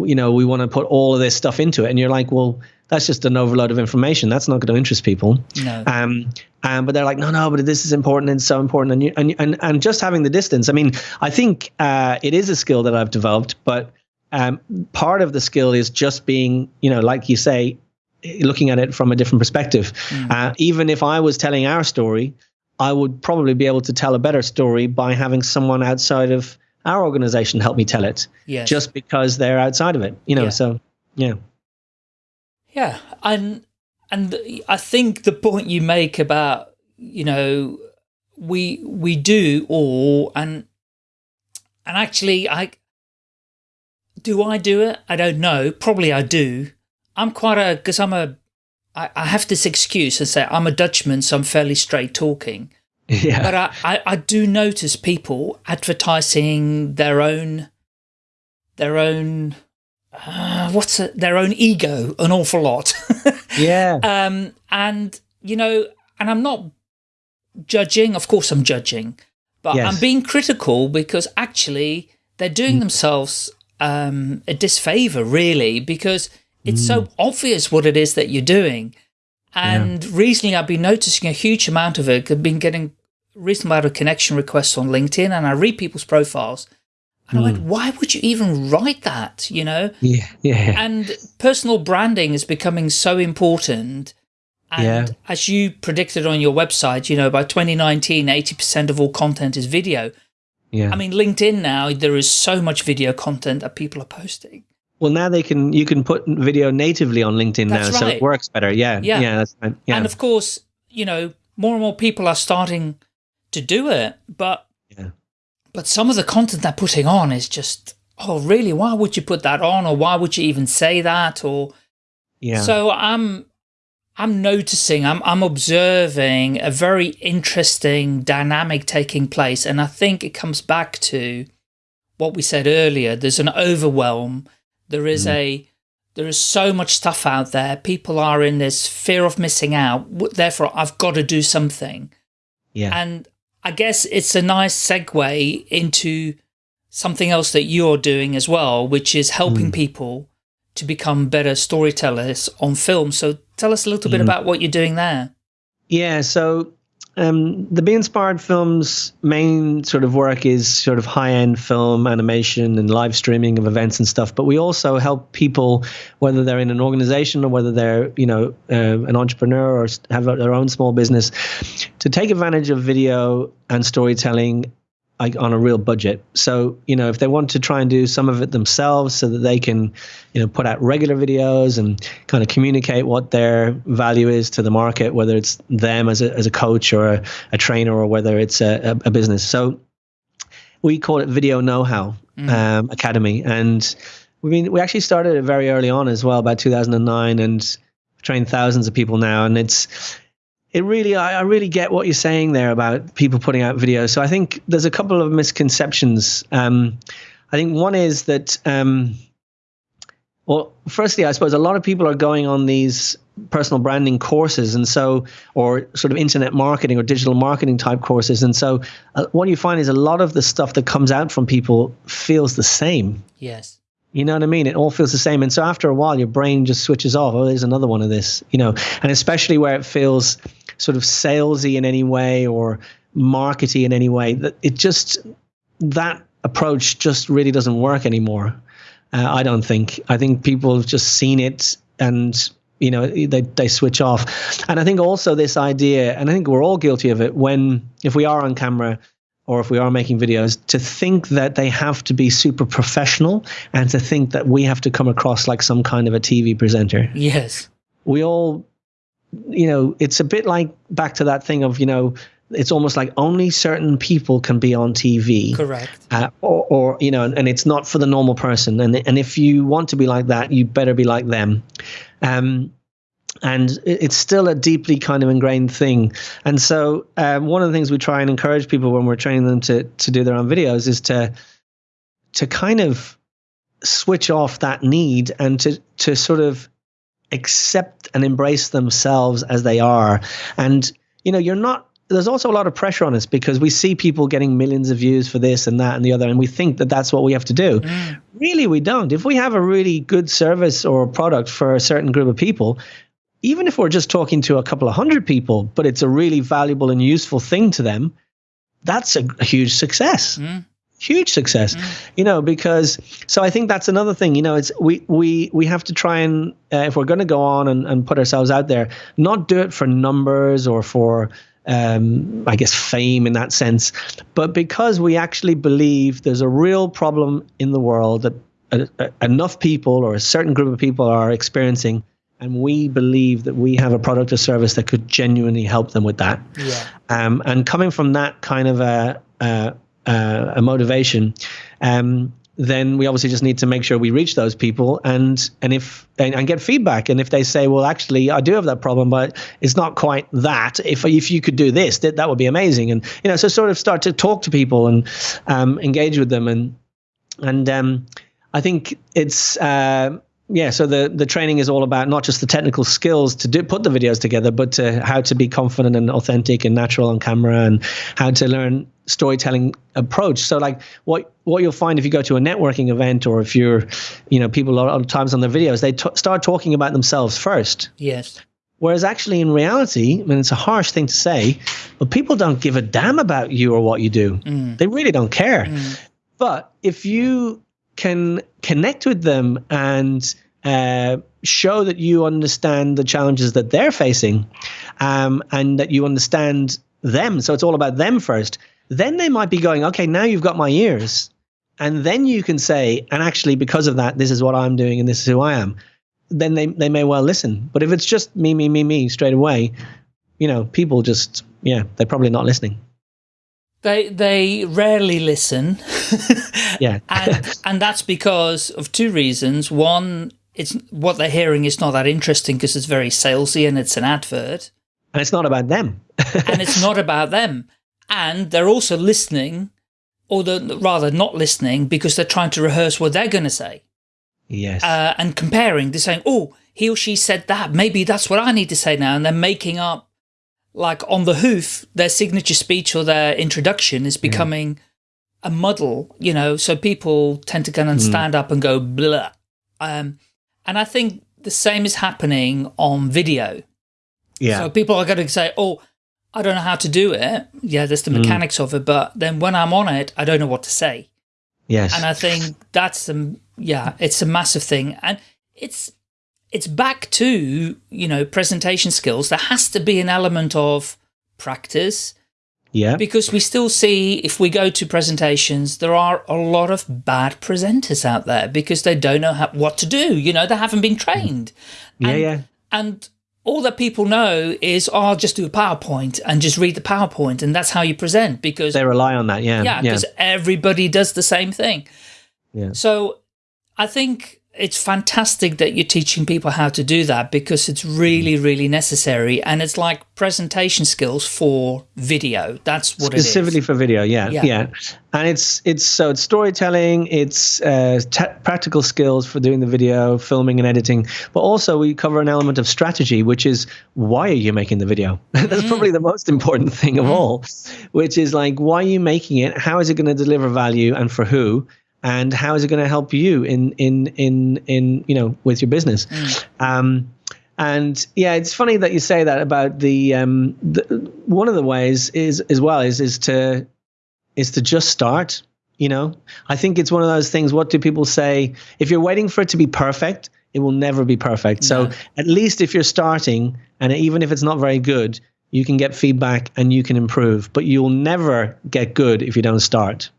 you know we want to put all of this stuff into it, and you're like, well, that's just an overload of information. That's not going to interest people. No. Um, um, but they're like, no, no, but this is important and so important, and you, and and and just having the distance. I mean, I think uh, it is a skill that I've developed, but um, part of the skill is just being, you know, like you say, looking at it from a different perspective. Mm. Uh, even if I was telling our story, I would probably be able to tell a better story by having someone outside of our organization help me tell it. Yes. Just because they're outside of it, you know. Yeah. So, yeah. Yeah, and and I think the point you make about you know we we do all and and actually I do I do it? I don't know. Probably I do. I'm quite a because I'm a I, I have this excuse and say I'm a Dutchman, so I'm fairly straight talking. Yeah. But I, I, I do notice people advertising their own, their own, uh, what's it, their own ego an awful lot. yeah. um, and, you know, and I'm not judging, of course I'm judging, but Yes. I'm being critical because actually they're doing Mm. themselves um, a disfavor, really, because it's Mm. so obvious what it is that you're doing. And recently I've been noticing a huge amount of it. I've been getting a reasonable amount of connection requests on LinkedIn and I read people's profiles. And I went, Mm. why would you even write that? You know? yeah. Yeah. and personal branding is becoming so important. And Yeah. as you predicted on your website, you know, by 2019, 80% of all content is video. Yeah. I mean, LinkedIn now, there is so much video content that people are posting. Well, now they can you can put video natively on LinkedIn That's now, so it works better. Yeah. Yeah. Yeah. That's right. Yeah. And of course, you know, more and more people are starting to do it, but Yeah. but some of the content they're putting on is just, oh, really? Why would you put that on, or why would you even say that, or yeah. So I'm I'm noticing, I'm I'm observing a very interesting dynamic taking place, and I think it comes back to what we said earlier. There's an overwhelm. There is mm. a there is so much stuff out there. People are in this fear of missing out. Therefore, I've got to do something. yeah. And I guess it's a nice segue into something else that you're doing as well, which is helping mm. people to become better storytellers on film. So tell us a little bit mm. about what you're doing there. Yeah, so um, the Be Inspired Films main sort of work is sort of high end film animation and live streaming of events and stuff. But we also help people, whether they're in an organization or whether they're you know uh, an entrepreneur or have their own small business, to take advantage of video and storytelling like on a real budget. So, you know, if they want to try and do some of it themselves so that they can, you know, put out regular videos and kind of communicate what their value is to the market, whether it's them as a, as a coach or a, a trainer or whether it's a, a, a business. So we call it Video Know-How um, Academy. And we mean, we actually started it very early on as well, about 2009 and trained thousands of people now. And it's, it really I, I really get what you're saying there about people putting out videos so i think there's a couple of misconceptions um, i think one is that um, well firstly i suppose a lot of people are going on these personal branding courses and so or sort of internet marketing or digital marketing type courses and so uh, what you find is a lot of the stuff that comes out from people feels the same Yes. you know what I mean? It all feels the same. And so after a while, your brain just switches off. Oh, there's another one of this, you know, and especially where it feels sort of salesy in any way or markety in any way, that it just, that approach just really doesn't work anymore. Uh, I don't think. I think people have just seen it and, you know, they, they switch off. And I think also this idea, and I think we're all guilty of it, when, if we are on camera, or if we are making videos, to think that they have to be super professional and to think that we have to come across like some kind of a TV presenter. Yes. We all, you know, it's a bit like back to that thing of, you know, it's almost like only certain people can be on TV. Correct. Uh, or, or, you know, and, and it's not for the normal person. And, and if you want to be like that, you better be like them. Um, and it's still a deeply kind of ingrained thing. And so, um, one of the things we try and encourage people when we're training them to to do their own videos is to to kind of switch off that need and to to sort of accept and embrace themselves as they are. And you know, you're not. There's also a lot of pressure on us because we see people getting millions of views for this and that and the other, and we think that that's what we have to do. Mm. Really, we don't. If we have a really good service or product for a certain group of people, even if we're just talking to a couple of hundred people, but it's a really valuable and useful thing to them, that's a, a huge success. Mm. Huge success, you know, because so I think that's another thing, you know, it's we we we have to try and uh, if we're going to go on and, and put ourselves out there, not do it for numbers or for um, I guess fame in that sense, but because we actually believe there's a real problem in the world that uh, uh, enough people or a certain group of people are experiencing and we believe that we have a product or service that could genuinely help them with that. Yeah. Um, and coming from that kind of a, a, a, a motivation, um, then we obviously just need to make sure we reach those people and and if and, and, get feedback. And if they say well actually I do have that problem but it's not quite that if if you could do this that, that would be amazing. And you know so sort of start to talk to people and um, engage with them. And and um, I think it's uh, yeah so the the training is all about not just the technical skills to do put the videos together but to how to be confident and authentic and natural on camera and how to learn storytelling approach so like what what you'll find if you go to a networking event or if you're you know people a lot of times on their videos they t- start talking about themselves first yes Whereas actually, in reality, I mean, it's a harsh thing to say, but people don't give a damn about you or what you do. Mm. They really don't care. Mm. But if you can connect with them and uh, show that you understand the challenges that they're facing um, and that you understand them. So it's all about them first. Then they might be going, okay, now you've got my ears. And then you can say, and actually, because of that, this is what I'm doing and this is who I am. Then they, they may well listen. But if it's just me, me, me, me straight away, you know, people just, yeah, they're probably not listening. They they rarely listen. yeah. and and that's because of two reasons. One, it's what they're hearing is not that interesting because it's very salesy and it's an advert. And it's not about them. and it's not about them. And they're also listening, or the, rather not listening, because they're trying to rehearse what they're going to say. Yes. Uh, and comparing, they're saying, oh, he or she said that. Maybe that's what I need to say now. And they're making up like on the hoof, their signature speech or their introduction is becoming a muddle, you know, so people tend to go and mm. stand up and go blah. Um, and I think the same is happening on video. Yeah. So people are going to say, oh, I don't know how to do it. Yeah, there's the mm. mechanics mm. of it. But then when I'm on it, I don't know what to say. Yes. And I think that's, um, yeah, it's a massive thing. And it's, it's back to, you know, presentation skills. There has to be an element of practice. Yeah. Because we still see, if we go to presentations, there are a lot of bad presenters out there because they don't know how, what to do. You know, they haven't been trained. Mm. Yeah, and, yeah. And all that people know is, oh, I'll just do a PowerPoint and just read the PowerPoint and that's how you present because they rely on that. Yeah. Yeah. Because yeah. everybody does the same thing. Yeah. So I think it's fantastic that you're teaching people how to do that because it's really, really necessary. And it's like presentation skills for video. That's what it's Specifically for video, yeah, yeah, yeah. And it's, it's so it's storytelling, it's uh, practical skills for doing the video, filming and editing. But also we cover an element of strategy, which is why are you making the video? That's mm. probably the most important thing of mm. all, which is like, why are you making it? How is it going to deliver value and for who? And how is it going to help you in in in in you know with your business? Mm. um, and yeah it's funny that you say that about the, um, the one of the ways is as well is is to is to just start you know? I think it's one of those things what do people say? If you're waiting for it to be perfect it will never be perfect. So at least if you're starting and even if it's not very good you can get feedback and you can improve. But you'll never get good if you don't start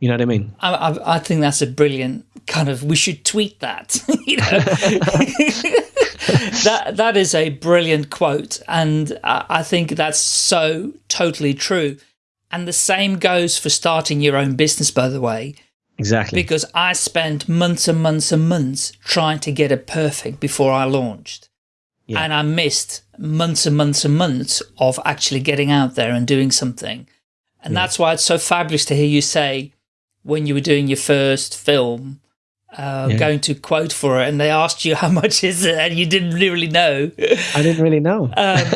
you know what I mean? I, I, I think that's a brilliant kind of. We should tweet that. you know, that that is a brilliant quote, and I, I think that's so totally true. And the same goes for starting your own business, by the way. Exactly. Because I spent months and months and months trying to get it perfect before I launched. Yeah. And I missed months and months and months of actually getting out there and doing something. And yeah. that's why it's so fabulous to hear you say, when you were doing your first film, uh, yeah. going to quote for it, and they asked you how much is it, and you didn't really know. I didn't really know. um,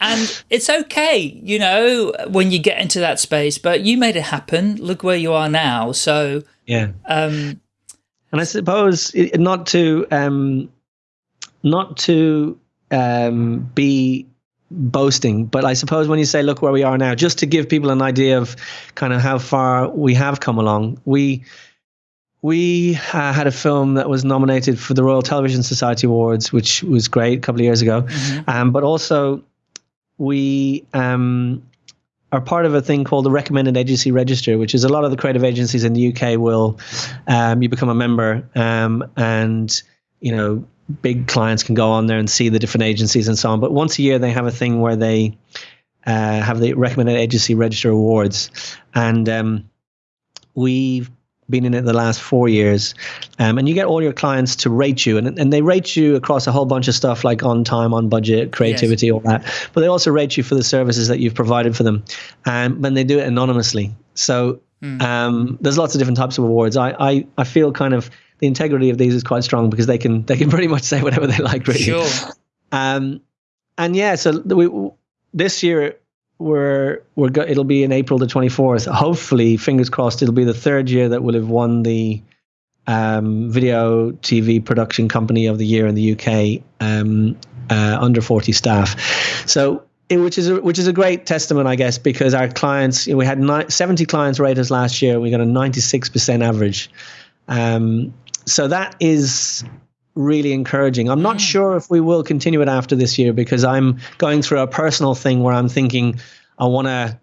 and it's okay, you know, when you get into that space. But you made it happen. Look where you are now. So yeah. Um, and I suppose not to um, not to um, be boasting. But I suppose when you say, look where we are now, just to give people an idea of kind of how far we have come along, we we uh, had a film that was nominated for the Royal Television Society Awards, which was great a couple of years ago. Mm-hmm. Um, but also, we um, are part of a thing called the Recommended Agency Register, which is a lot of the creative agencies in the UK will um, you become a member um, and you know big clients can go on there and see the different agencies and so on. But once a year, they have a thing where they uh, have the recommended agency register awards, and um, we've been in it the last four years, um, and you get all your clients to rate you, and, and they rate you across a whole bunch of stuff like on time, on budget, creativity, yes. all that. But they also rate you for the services that you've provided for them, and um, when they do it anonymously. So mm. um, there's lots of different types of awards. I, I I feel kind of the integrity of these is quite strong because they can they can pretty much say whatever they like, really. Sure. Um, and yeah, so we this year we're we're go, it'll be in April the 24th. Hopefully, fingers crossed, it'll be the third year that we'll have won the um, video TV production company of the year in the UK um, uh, under 40 staff. So. which is a, which is a great testament, I guess, because our clients you know, we had ni- 70 clients rate us last year. We got a 96% average, um, so that is really encouraging. I'm not sure if we will continue it after this year because I'm going through a personal thing where I'm thinking I want to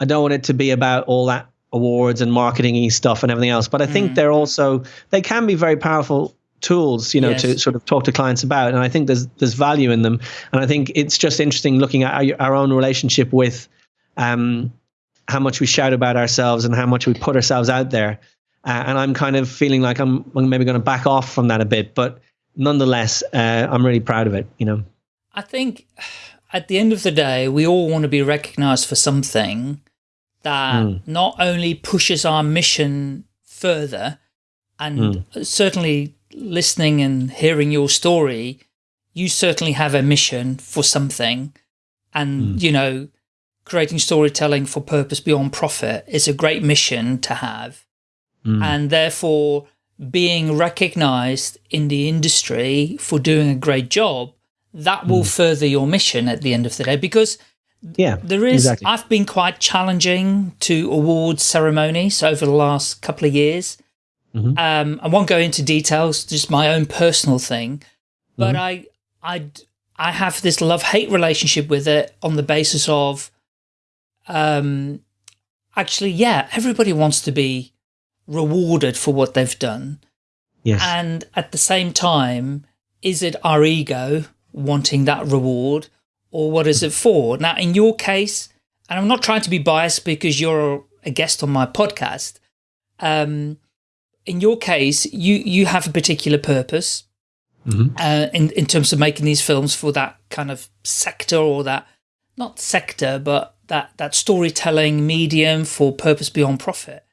I don't want it to be about all that awards and marketing stuff and everything else, but I think mm. they're also they can be very powerful tools, you know, yes. to sort of talk to clients about and I think there's there's value in them and I think it's just interesting looking at our, our own relationship with um how much we shout about ourselves and how much we put ourselves out there. Uh, and I'm kind of feeling like I'm, I'm maybe going to back off from that a bit, but nonetheless, uh, I'm really proud of it. You know, I think at the end of the day, we all want to be recognized for something that mm. not only pushes our mission further, and mm. certainly listening and hearing your story, you certainly have a mission for something, and mm. you know, creating storytelling for purpose beyond profit is a great mission to have, hmm. and therefore being recognized in the industry for doing a great job, that will mm. further your mission at the end of the day because yeah, there is, exactly. I've been quite challenging to awards ceremonies over the last couple of years. Mm -hmm. um, I won't go into details, just my own personal thing, but mm -hmm. I, I, I have this love-hate relationship with it on the basis of, um, actually, yeah, everybody wants to be rewarded for what they've done. Yes. And at the same time, is it our ego wanting that reward or what is it for? Now, in your case, and I'm not trying to be biased because you're a guest on my podcast. Um, in your case, you, you have a particular purpose mm -hmm. uh, in, in terms of making these films for that kind of sector or that, not sector, but that, that storytelling medium for purpose beyond profit.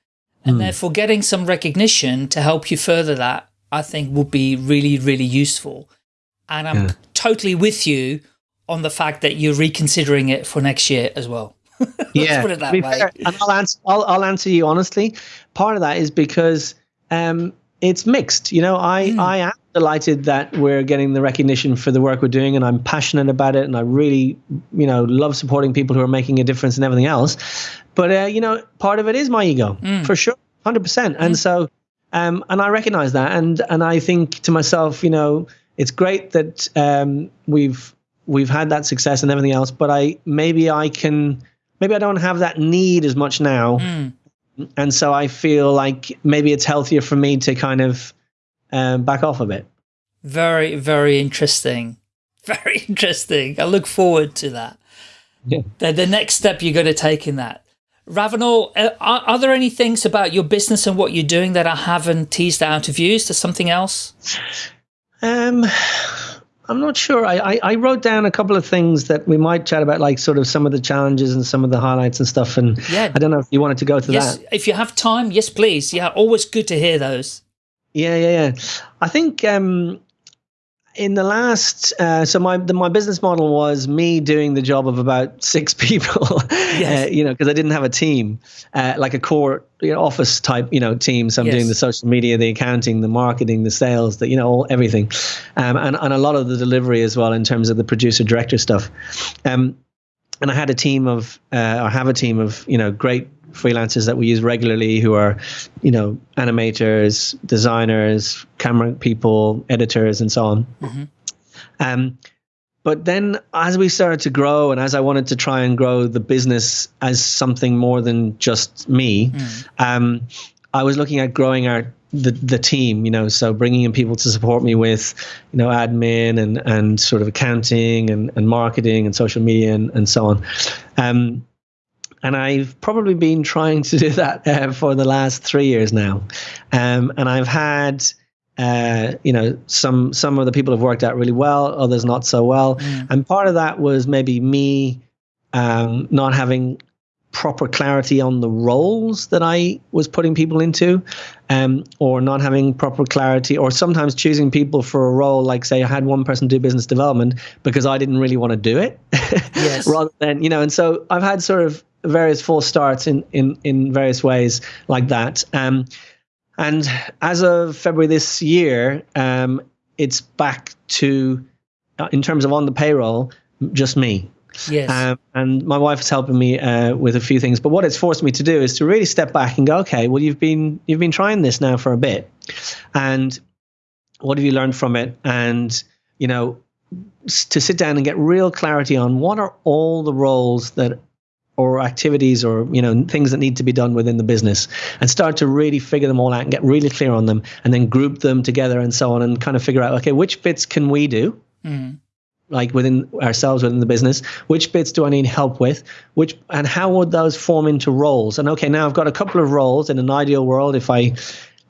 And mm. therefore getting some recognition to help you further that, I think would be really, really useful. And I'm yeah. totally with you on the fact that you're reconsidering it for next year as well. yeah, put it that way. Fair, and I'll answer, I'll, I'll answer you honestly. Part of that is because um, it's mixed. You know, I, mm. I am delighted that we're getting the recognition for the work we're doing, and I'm passionate about it, and I really, you know, love supporting people who are making a difference and everything else. But uh, you know, part of it is my ego mm. for sure, hundred percent. And mm. so, um, and I recognize that, and and I think to myself, you know, it's great that um, we've we've had that success and everything else, but I maybe I can maybe I don't have that need as much now. Mm. And so I feel like maybe it's healthier for me to kind of um, back off a bit. Very, very interesting. Very interesting. I look forward to that. Yeah. The, the next step you're going to take in that. Ravenel, uh, are, are, there any things about your business and what you're doing that I haven't teased out of you? Is there something else? Um, I'm not sure. I, I, I, wrote down a couple of things that we might chat about, like sort of some of the challenges and some of the highlights and stuff. And yeah. I don't know if you wanted to go to yes, that. If you have time, yes, please. Yeah, always good to hear those. Yeah, yeah, yeah. I think um, in the last, uh, so my the, my business model was me doing the job of about six people, yes. uh, you know, because I didn't have a team, uh, like a core you know, office type, you know, team. So I'm yes. doing the social media, the accounting, the marketing, the sales, the you know, all, everything, um, and and a lot of the delivery as well in terms of the producer director stuff. Um, and I had a team of, uh, or have a team of, you know, great freelancers that we use regularly who are, you know, animators, designers, camera people, editors, and so on. Mm-hmm. Um, but then as we started to grow and as I wanted to try and grow the business as something more than just me, mm. um, I was looking at growing our the the team, you know, so bringing in people to support me with, you know, admin and and sort of accounting and, and marketing and social media and, and so on. Um, and I've probably been trying to do that uh, for the last three years now. Um, and I've had, uh, you know, some some of the people have worked out really well, others not so well. Mm. And part of that was maybe me um, not having proper clarity on the roles that I was putting people into, um, or not having proper clarity, or sometimes choosing people for a role, like say I had one person do business development because I didn't really want to do it, yes. rather than you know. And so I've had sort of various false starts in in in various ways like that. Um, and as of February this year, um, it's back to, uh, in terms of on the payroll, just me. Yes. Um, and my wife is helping me uh, with a few things. But what it's forced me to do is to really step back and go, okay, well, you've been you've been trying this now for a bit, and what have you learned from it? And you know, to sit down and get real clarity on what are all the roles that or activities or you know things that need to be done within the business and start to really figure them all out and get really clear on them and then group them together and so on and kind of figure out okay which bits can we do mm like within ourselves within the business which bits do i need help with? Which and how would those form into roles? And okay now i've got a couple of roles in an ideal world. If i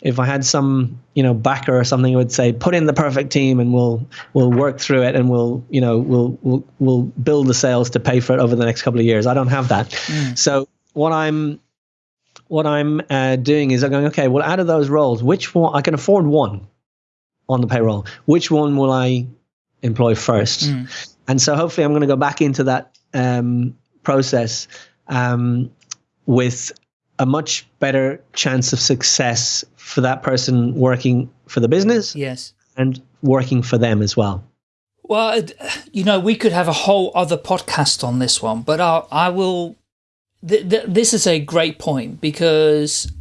if i had some you know backer or something I would say put in the perfect team and we'll we'll work through it and we'll you know we'll we'll, we'll build the sales to pay for it over the next couple of years. I don't have that. Mm. so what i'm what i'm uh, doing is i'm going okay well out of those roles which one i can afford one on the payroll. Which one will i employ first. Mm. And so hopefully I'm going to go back into that um, process um, with a much better chance of success for that person working for the business. Yes. And working for them as well. Well, you know, we could have a whole other podcast on this one, but I, I will. Th th this is a great point because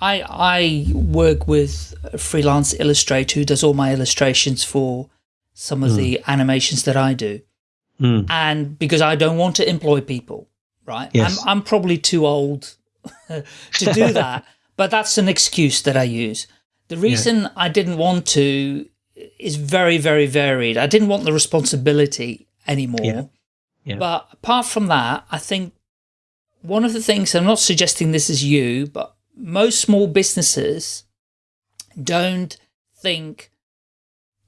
I I work with a freelance illustrator who does all my illustrations for some of mm. the animations that I do. Mm. And because I don't want to employ people, right? Yes. I'm, I'm probably too old to do that, but that's an excuse that I use. The reason yeah. I didn't want to is very, very varied. I didn't want the responsibility anymore. Yeah. Yeah. But apart from that, I think one of the things, I'm not suggesting this is you, but most small businesses don't think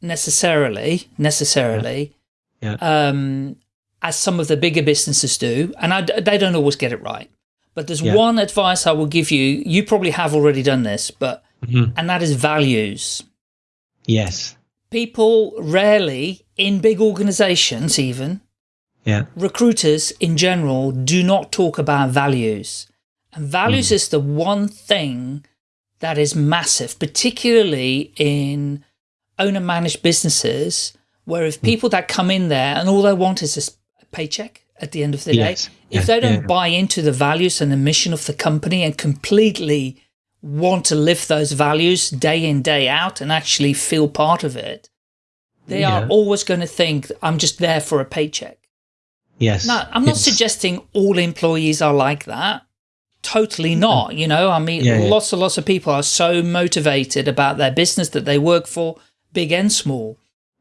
necessarily, necessarily, yeah. yeah. Um, as some of the bigger businesses do, and I, they don't always get it right. But there's yeah. one advice I will give you. You probably have already done this, but mm -hmm. and that is values. Yes. People rarely, in big organizations even, yeah. recruiters in general do not talk about values. And values mm. is the one thing that is massive, particularly in owner managed businesses where if hmm. people that come in there and all they want is a paycheck at the end of the yes. day, if they don't yeah. buy into the values and the mission of the company and completely want to live those values day in, day out and actually feel part of it, they yeah. are always going to think, I'm just there for a paycheck. Yes. Now, I'm not yes. suggesting all employees are like that. Totally not. You know, I mean, yeah, lots and lots of people are so motivated about their business that they work for big and small.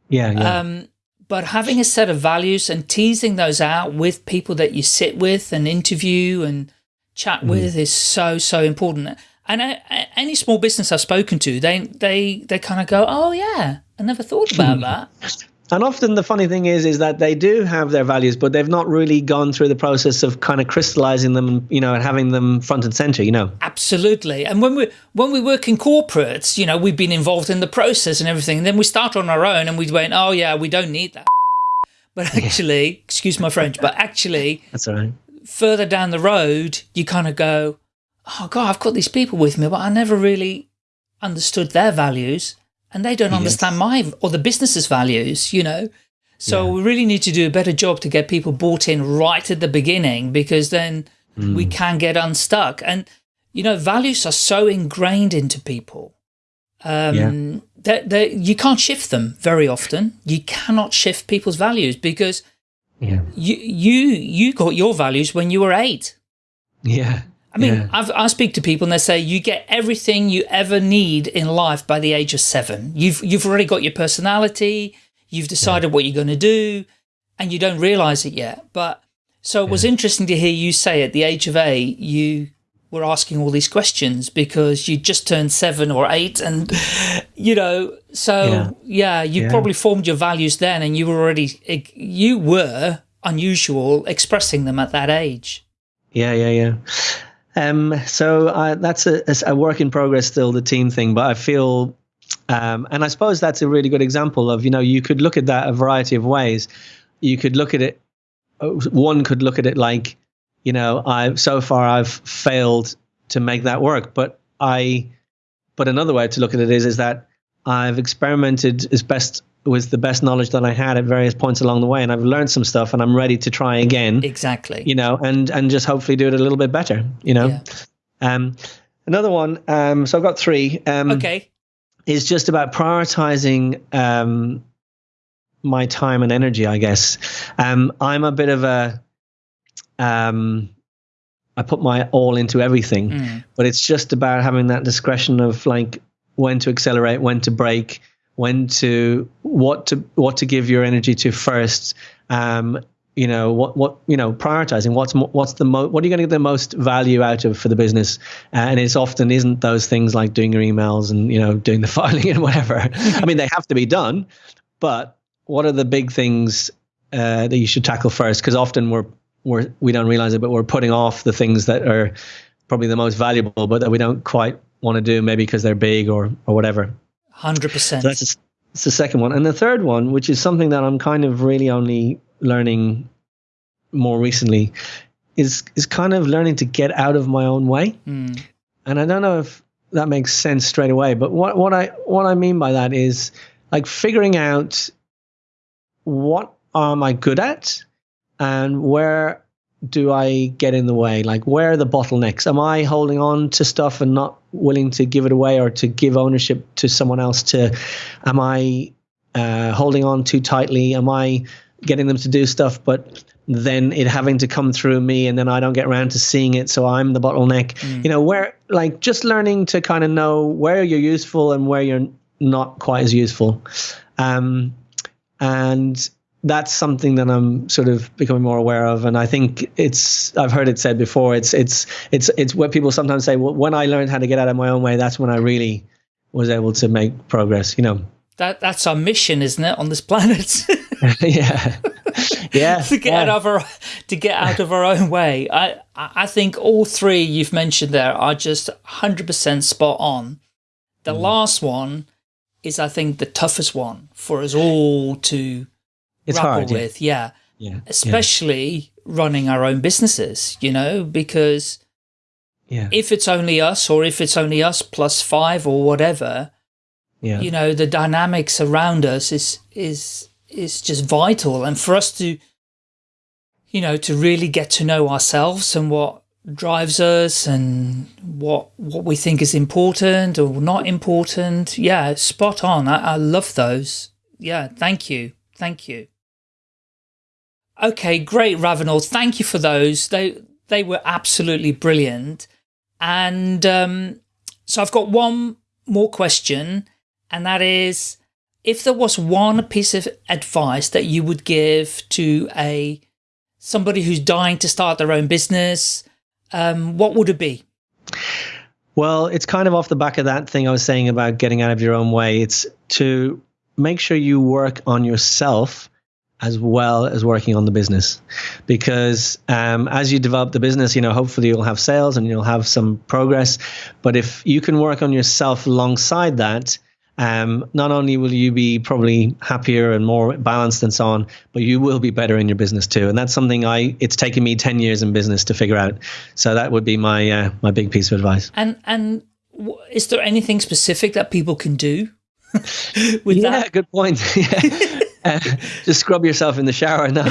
Yeah, yeah. Um, but having a set of values and teasing those out with people that you sit with and interview and chat mm. with is so, so important. And uh, any small business I've spoken to, they, they, they kind of go, oh yeah, I never thought about that. And often the funny thing is, is that they do have their values, but they've not really gone through the process of kind of crystallizing them, you know, and having them front and center, you know. Absolutely. And when we when we work in corporates, you know, we've been involved in the process and everything. And then we start on our own and we went, oh yeah, we don't need that. But actually, yeah. excuse my French, but actually, that's all right. Further down the road, you kind of go, oh God, I've got these people with me, but I never really understood their values and they don't yes. understand my or the business's values, you know. So yeah. we really need to do a better job to get people bought in right at the beginning because then mm. we can get unstuck. And, you know, values are so ingrained into people um, yeah. that, that you can't shift them very often. You cannot shift people's values because yeah. you, you, you got your values when you were eight. Yeah. I mean, yeah. i speak to people and they say you get everything you ever need in life by the age of seven. You've you've already got your personality, you've decided yeah. what you're going to do, and you don't realize it yet. But So it was interesting to hear you say at the age of eight, you were asking all these questions because you just turned seven or eight and, you know, so yeah, yeah you yeah. probably formed your values then and you were already, you were unusual expressing them at that age. Yeah, yeah, yeah. Um, so uh, that's a, a work in progress still, the team thing, but I feel um, and I suppose that's a really good example of, you know, you could look at that a variety of ways. You could look at it one could look at it like, you know, I've so far I've failed to make that work, but I, but another way to look at it is is that I've experimented as best with the best knowledge that I had at various points along the way, and I've learned some stuff, and I'm ready to try again. Exactly. You know, and and just hopefully do it a little bit better. You know. Yeah. Um, another one. Um, so I've got three. Um, okay. Is just about prioritizing um, my time and energy, I guess. Um, I'm a bit of a, um, I put my all into everything, mm. but it's just about having that discretion of like when to accelerate, when to brake, when to what to what to give your energy to first. Um, you know what what you know prioritizing what's what's the mo- what are you going to get the most value out of for the business uh, and it's often isn't those things like doing your emails and you know doing the filing and whatever i mean they have to be done but what are the big things uh, that you should tackle first? Because often we're we're we don't realize it, but we're putting off the things that are probably the most valuable, but that we don't quite want to do, maybe because they're big or or whatever. Hundred percent. So that's, a, that's the second one, and the third one, which is something that I'm kind of really only learning more recently, is is kind of learning to get out of my own way. Mm. And I don't know if that makes sense straight away, but what what I what I mean by that is like figuring out what am I good at and where do I get in the way? Like, where are the bottlenecks? Am I holding on to stuff and not willing to give it away or to give ownership to someone else? To, am I uh, holding on too tightly? Am I getting them to do stuff, but then it having to come through me and then I don't get around to seeing it, so I'm the bottleneck? Mm. You know, where like just learning to kind of know where you're useful and where you're not quite as useful. Um, and that's something that I'm sort of becoming more aware of, and I think it's I've heard it said before. It's it's it's it's what people sometimes say. Well, when I learned how to get out of my own way, that's when I really was able to make progress. You know, that that's our mission, isn't it, on this planet? yeah, yeah. to get yeah. out of our to get out of our own way. I I think all three you've mentioned there are just hundred percent spot on. The mm. last one is I think the toughest one for us all to it's grapple hard, with. Yeah. yeah. Especially yeah. running our own businesses, you know, because yeah. if it's only us or if it's only us plus five or whatever, yeah. you know, the dynamics around us is, is, is just vital. And for us to, you know, to really get to know ourselves and what drives us and what what we think is important or not important. Yeah, spot on. I, I love those. Yeah, thank you. Thank you. Okay, great, Ravenel. Thank you for those. They they were absolutely brilliant. And um, so I've got one more question, and that is, if there was one piece of advice that you would give to a somebody who's dying to start their own business, um, what would it be? Well, it's kind of off the back of that thing I was saying about getting out of your own way. It's to make sure you work on yourself as well as working on the business because um, as you develop the business you know hopefully you'll have sales and you'll have some progress but if you can work on yourself alongside that um, not only will you be probably happier and more balanced and so on, but you will be better in your business too. And that's something I it's taken me ten years in business to figure out. So that would be my uh, my big piece of advice. And and is there anything specific that people can do? with yeah, that? good point. uh, just scrub yourself in the shower. No,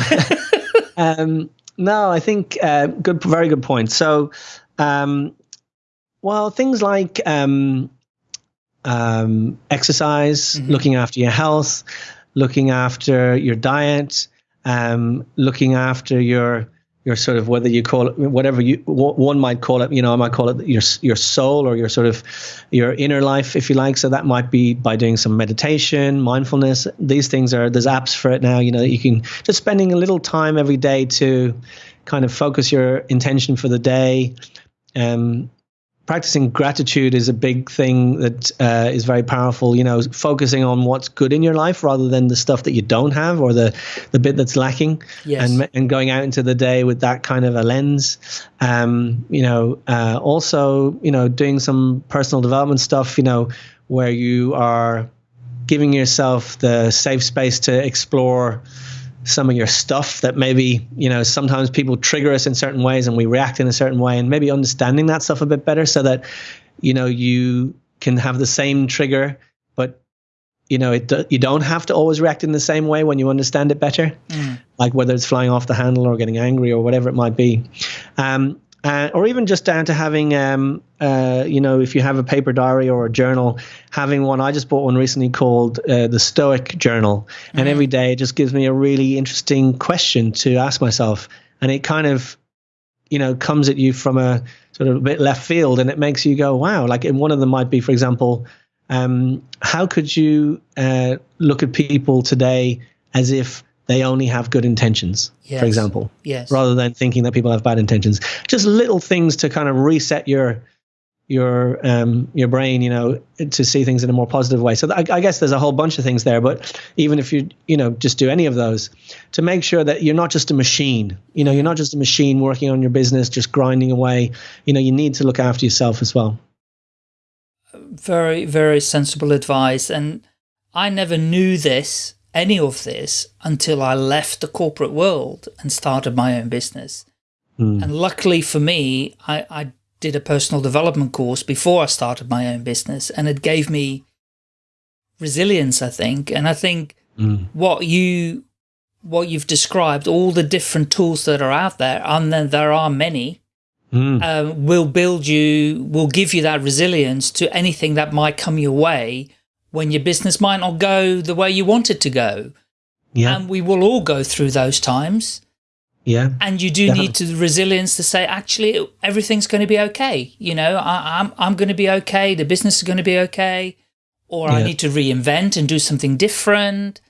um, no, I think uh, good, very good point. So, um, well, things like um, um, exercise, mm-hmm. looking after your health, looking after your diet, um, looking after your your sort of whether you call it whatever you one might call it you know I might call it your your soul or your sort of your inner life if you like so that might be by doing some meditation mindfulness these things are there's apps for it now you know you can just spending a little time every day to kind of focus your intention for the day. Um, practicing gratitude is a big thing that uh, is very powerful. You know, focusing on what's good in your life rather than the stuff that you don't have or the the bit that's lacking, yes. and and going out into the day with that kind of a lens. Um, you know, uh, also you know doing some personal development stuff. You know, where you are giving yourself the safe space to explore some of your stuff that maybe you know sometimes people trigger us in certain ways and we react in a certain way and maybe understanding that stuff a bit better so that you know you can have the same trigger but you know it you don't have to always react in the same way when you understand it better mm. like whether it's flying off the handle or getting angry or whatever it might be um, uh, or even just down to having, um, uh, you know, if you have a paper diary or a journal, having one. I just bought one recently called uh, the Stoic Journal, and mm-hmm. every day it just gives me a really interesting question to ask myself, and it kind of, you know, comes at you from a sort of a bit left field, and it makes you go, wow. Like, one of them might be, for example, um, how could you uh, look at people today as if they only have good intentions, yes. for example. Yes. Rather than thinking that people have bad intentions. Just little things to kind of reset your your um, your brain, you know, to see things in a more positive way. So I, I, guess there's a whole bunch of things there. But even if you you know just do any of those, to make sure that you're not just a machine. You know, you're not just a machine working on your business, just grinding away. You know, you need to look after yourself as well. Very very sensible advice, and I never knew this any of this until I left the corporate world and started my own business. Mm. And luckily for me, I, I did a personal development course before I started my own business and it gave me resilience, I think. And I think mm. what you, what you've described, all the different tools that are out there, and then there are many, mm. um, will build you, will give you that resilience to anything that might come your way when your business might not go the way you want it to go. Yeah. And we will all go through those times. Yeah. And you do Definitely. need to the resilience to say, actually, everything's going to be okay. You know, I, am I'm, I'm going to be okay. The business is going to be okay. Or yeah. I need to reinvent and do something different.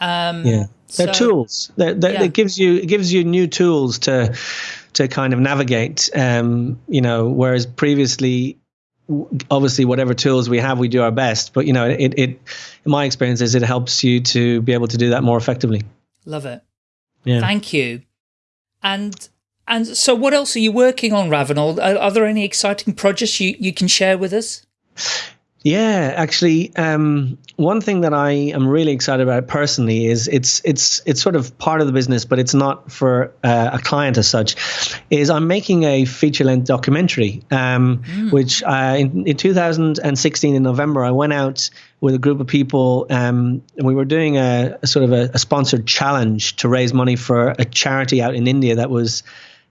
Um, yeah. They're so, tools. They're, they're, yeah. It gives you, it gives you new tools to, to kind of navigate, um, you know, whereas previously obviously whatever tools we have we do our best. But you know it, it in my experience is it helps you to be able to do that more effectively. Love it. Yeah. Thank you. And and so what else are you working on ravenel are, are there any exciting projects you you can share with us yeah, actually, um, one thing that I am really excited about personally is it's it's it's sort of part of the business, but it's not for uh, a client as such. Is I'm making a feature length documentary, um, mm. which uh, in, in 2016 in November I went out with a group of people um, and we were doing a, a sort of a, a, sponsored challenge to raise money for a charity out in India that was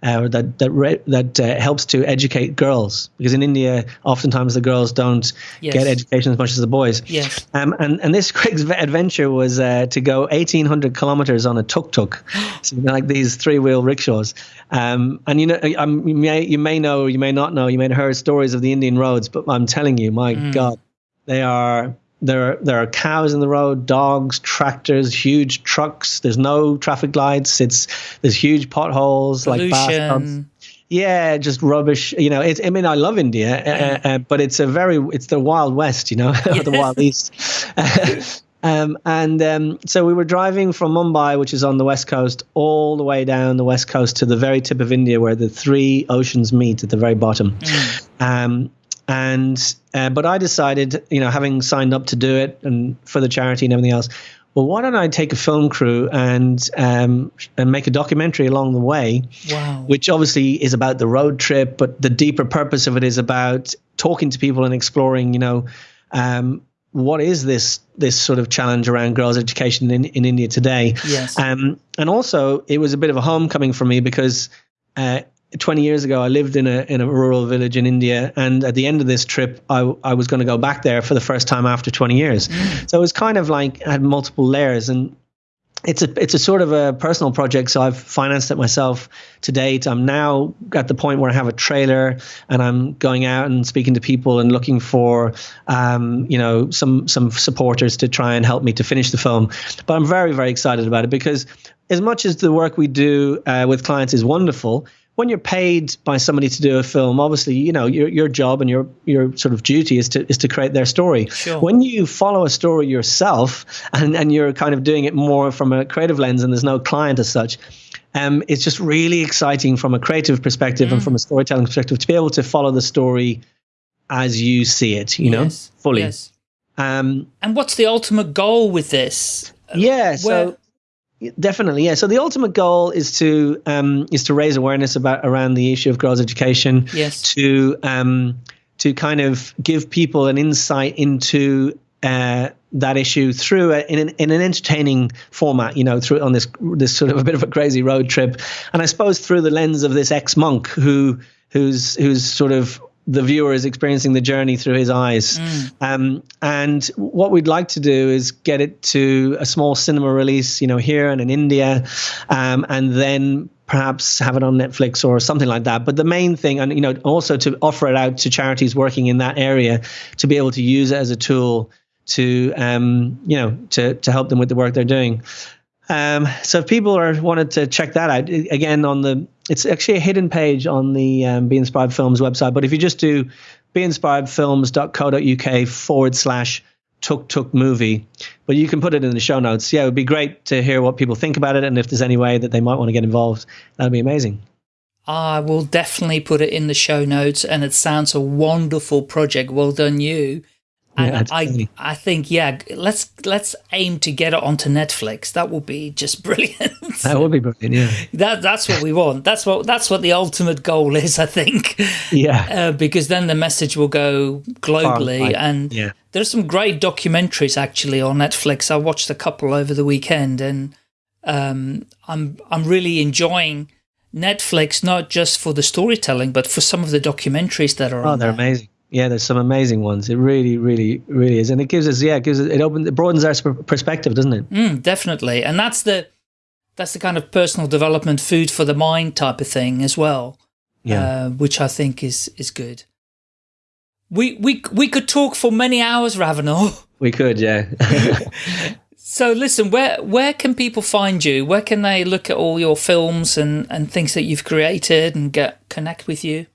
uh, that that re- that uh, helps to educate girls because in India oftentimes the girls don't yes. get education as much as the boys. Yes. Um, and and this Craig's adventure was uh, to go 1800 kilometers on a tuk tuk, so like these three wheel rickshaws. Um, and you know, um, you may you may know, you may not know, you may have heard stories of the Indian roads, but I'm telling you, my mm. God, they are there are, there are cows in the road, dogs, tractors, huge trucks. There's no traffic lights. It's there's huge potholes Pollution. like bathtubs. Yeah, just rubbish. You know, it's. I mean, I love India, uh, uh, but it's a very it's the Wild West. You know, the Wild East. um, and um, so we were driving from Mumbai, which is on the west coast, all the way down the west coast to the very tip of India, where the three oceans meet at the very bottom. Mm. Um, and uh, but I decided, you know, having signed up to do it and for the charity and everything else, well, why don't I take a film crew and um, and make a documentary along the way, wow. which obviously is about the road trip, but the deeper purpose of it is about talking to people and exploring, you know, um, what is this this sort of challenge around girls' education in, in India today? Yes. Um, and also, it was a bit of a homecoming for me because uh, 20 years ago, I lived in a in a rural village in India, and at the end of this trip, I I was going to go back there for the first time after 20 years. Mm. So it was kind of like I had multiple layers, and it's a it's a sort of a personal project, so I've financed it myself to date. I'm now at the point where I have a trailer, and I'm going out and speaking to people and looking for, um, you know, some some supporters to try and help me to finish the film. But I'm very very excited about it because as much as the work we do uh, with clients is wonderful, when you're paid by somebody to do a film, obviously, you know, your your job and your your sort of duty is to is to create their story. Sure. When you follow a story yourself and and you're kind of doing it more from a creative lens and there's no client as such, um, it's just really exciting from a creative perspective mm. and from a storytelling perspective to be able to follow the story as you see it, you know, yes. fully. Yes. Um, and what's the ultimate goal with this? Yeah, Where, so Definitely, yeah. So the ultimate goal is to um, is to raise awareness about around the issue of girls' education. Yes. To um, to kind of give people an insight into uh, that issue through a, in an in an entertaining format. You know, through on this this sort of a bit of a crazy road trip, and I suppose through the lens of this ex monk who who's who's sort of the viewer is experiencing the journey through his eyes. Mm. Um, and what we'd like to do is get it to a small cinema release, you know, here and in India, um, and then perhaps have it on Netflix or something like that. But the main thing, and you know, also to offer it out to charities working in that area to be able to use it as a tool to, um, you know, to to help them with the work they're doing. Um, so if people are wanted to check that out again on the, it's actually a hidden page on the um, Be Inspired Films website. But if you just do beinspiredfilms.co.uk forward slash tuk tuk movie, but you can put it in the show notes. Yeah, it would be great to hear what people think about it, and if there's any way that they might want to get involved, that'd be amazing. I will definitely put it in the show notes, and it sounds a wonderful project. Well done, you. And yeah, I, I think, yeah, let's let's aim to get it onto Netflix. That would be just brilliant. that would be brilliant. Yeah, that that's what we want. That's what that's what the ultimate goal is. I think. Yeah. Uh, because then the message will go globally, and yeah. there's some great documentaries actually on Netflix. I watched a couple over the weekend, and um, I'm I'm really enjoying Netflix not just for the storytelling, but for some of the documentaries that are. Oh, they're there. amazing. Yeah, there's some amazing ones. It really, really, really is, and it gives us, yeah, it gives us, it opens, it broadens our perspective, doesn't it? Mm, definitely, and that's the that's the kind of personal development, food for the mind type of thing as well. Yeah, uh, which I think is is good. We we we could talk for many hours, Ravenel. We could, yeah. so listen, where where can people find you? Where can they look at all your films and and things that you've created and get connect with you?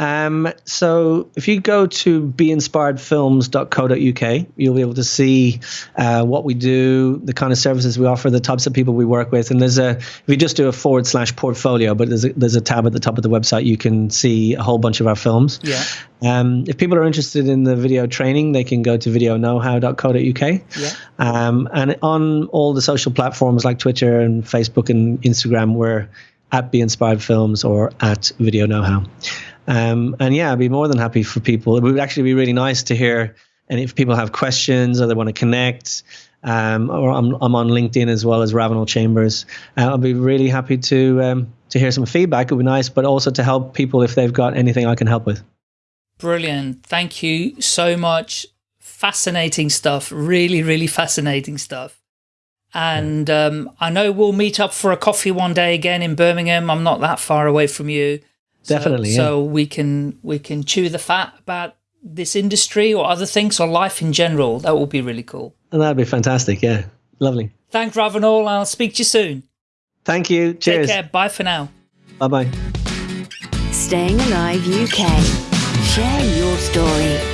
Um, so if you go to beinspiredfilms.co.uk, you'll be able to see uh, what we do, the kind of services we offer, the types of people we work with. And there's a, if you just do a forward slash portfolio, but there's a, there's a tab at the top of the website, you can see a whole bunch of our films. Yeah. Um, if people are interested in the video training, they can go to videoknowhow.co.uk. Yeah. Um, and on all the social platforms like Twitter and Facebook and Instagram, we're at Be Inspired Films or at Video Know How. Um, and yeah, I'd be more than happy for people. It would actually be really nice to hear. And if people have questions or they want to connect, um, or I'm, I'm on LinkedIn as well as Ravenel Chambers, uh, I'll be really happy to um, to hear some feedback. It would be nice, but also to help people if they've got anything I can help with. Brilliant. Thank you so much. Fascinating stuff. Really, really fascinating stuff. And um, I know we'll meet up for a coffee one day again in Birmingham. I'm not that far away from you. Definitely. So, yeah. so we can we can chew the fat about this industry or other things or life in general. That would be really cool. And that'd be fantastic. Yeah. Lovely. Thanks, Ravenel. I'll speak to you soon. Thank you. Cheers. Take care. Bye for now. Bye bye. Staying Alive UK. Share your story.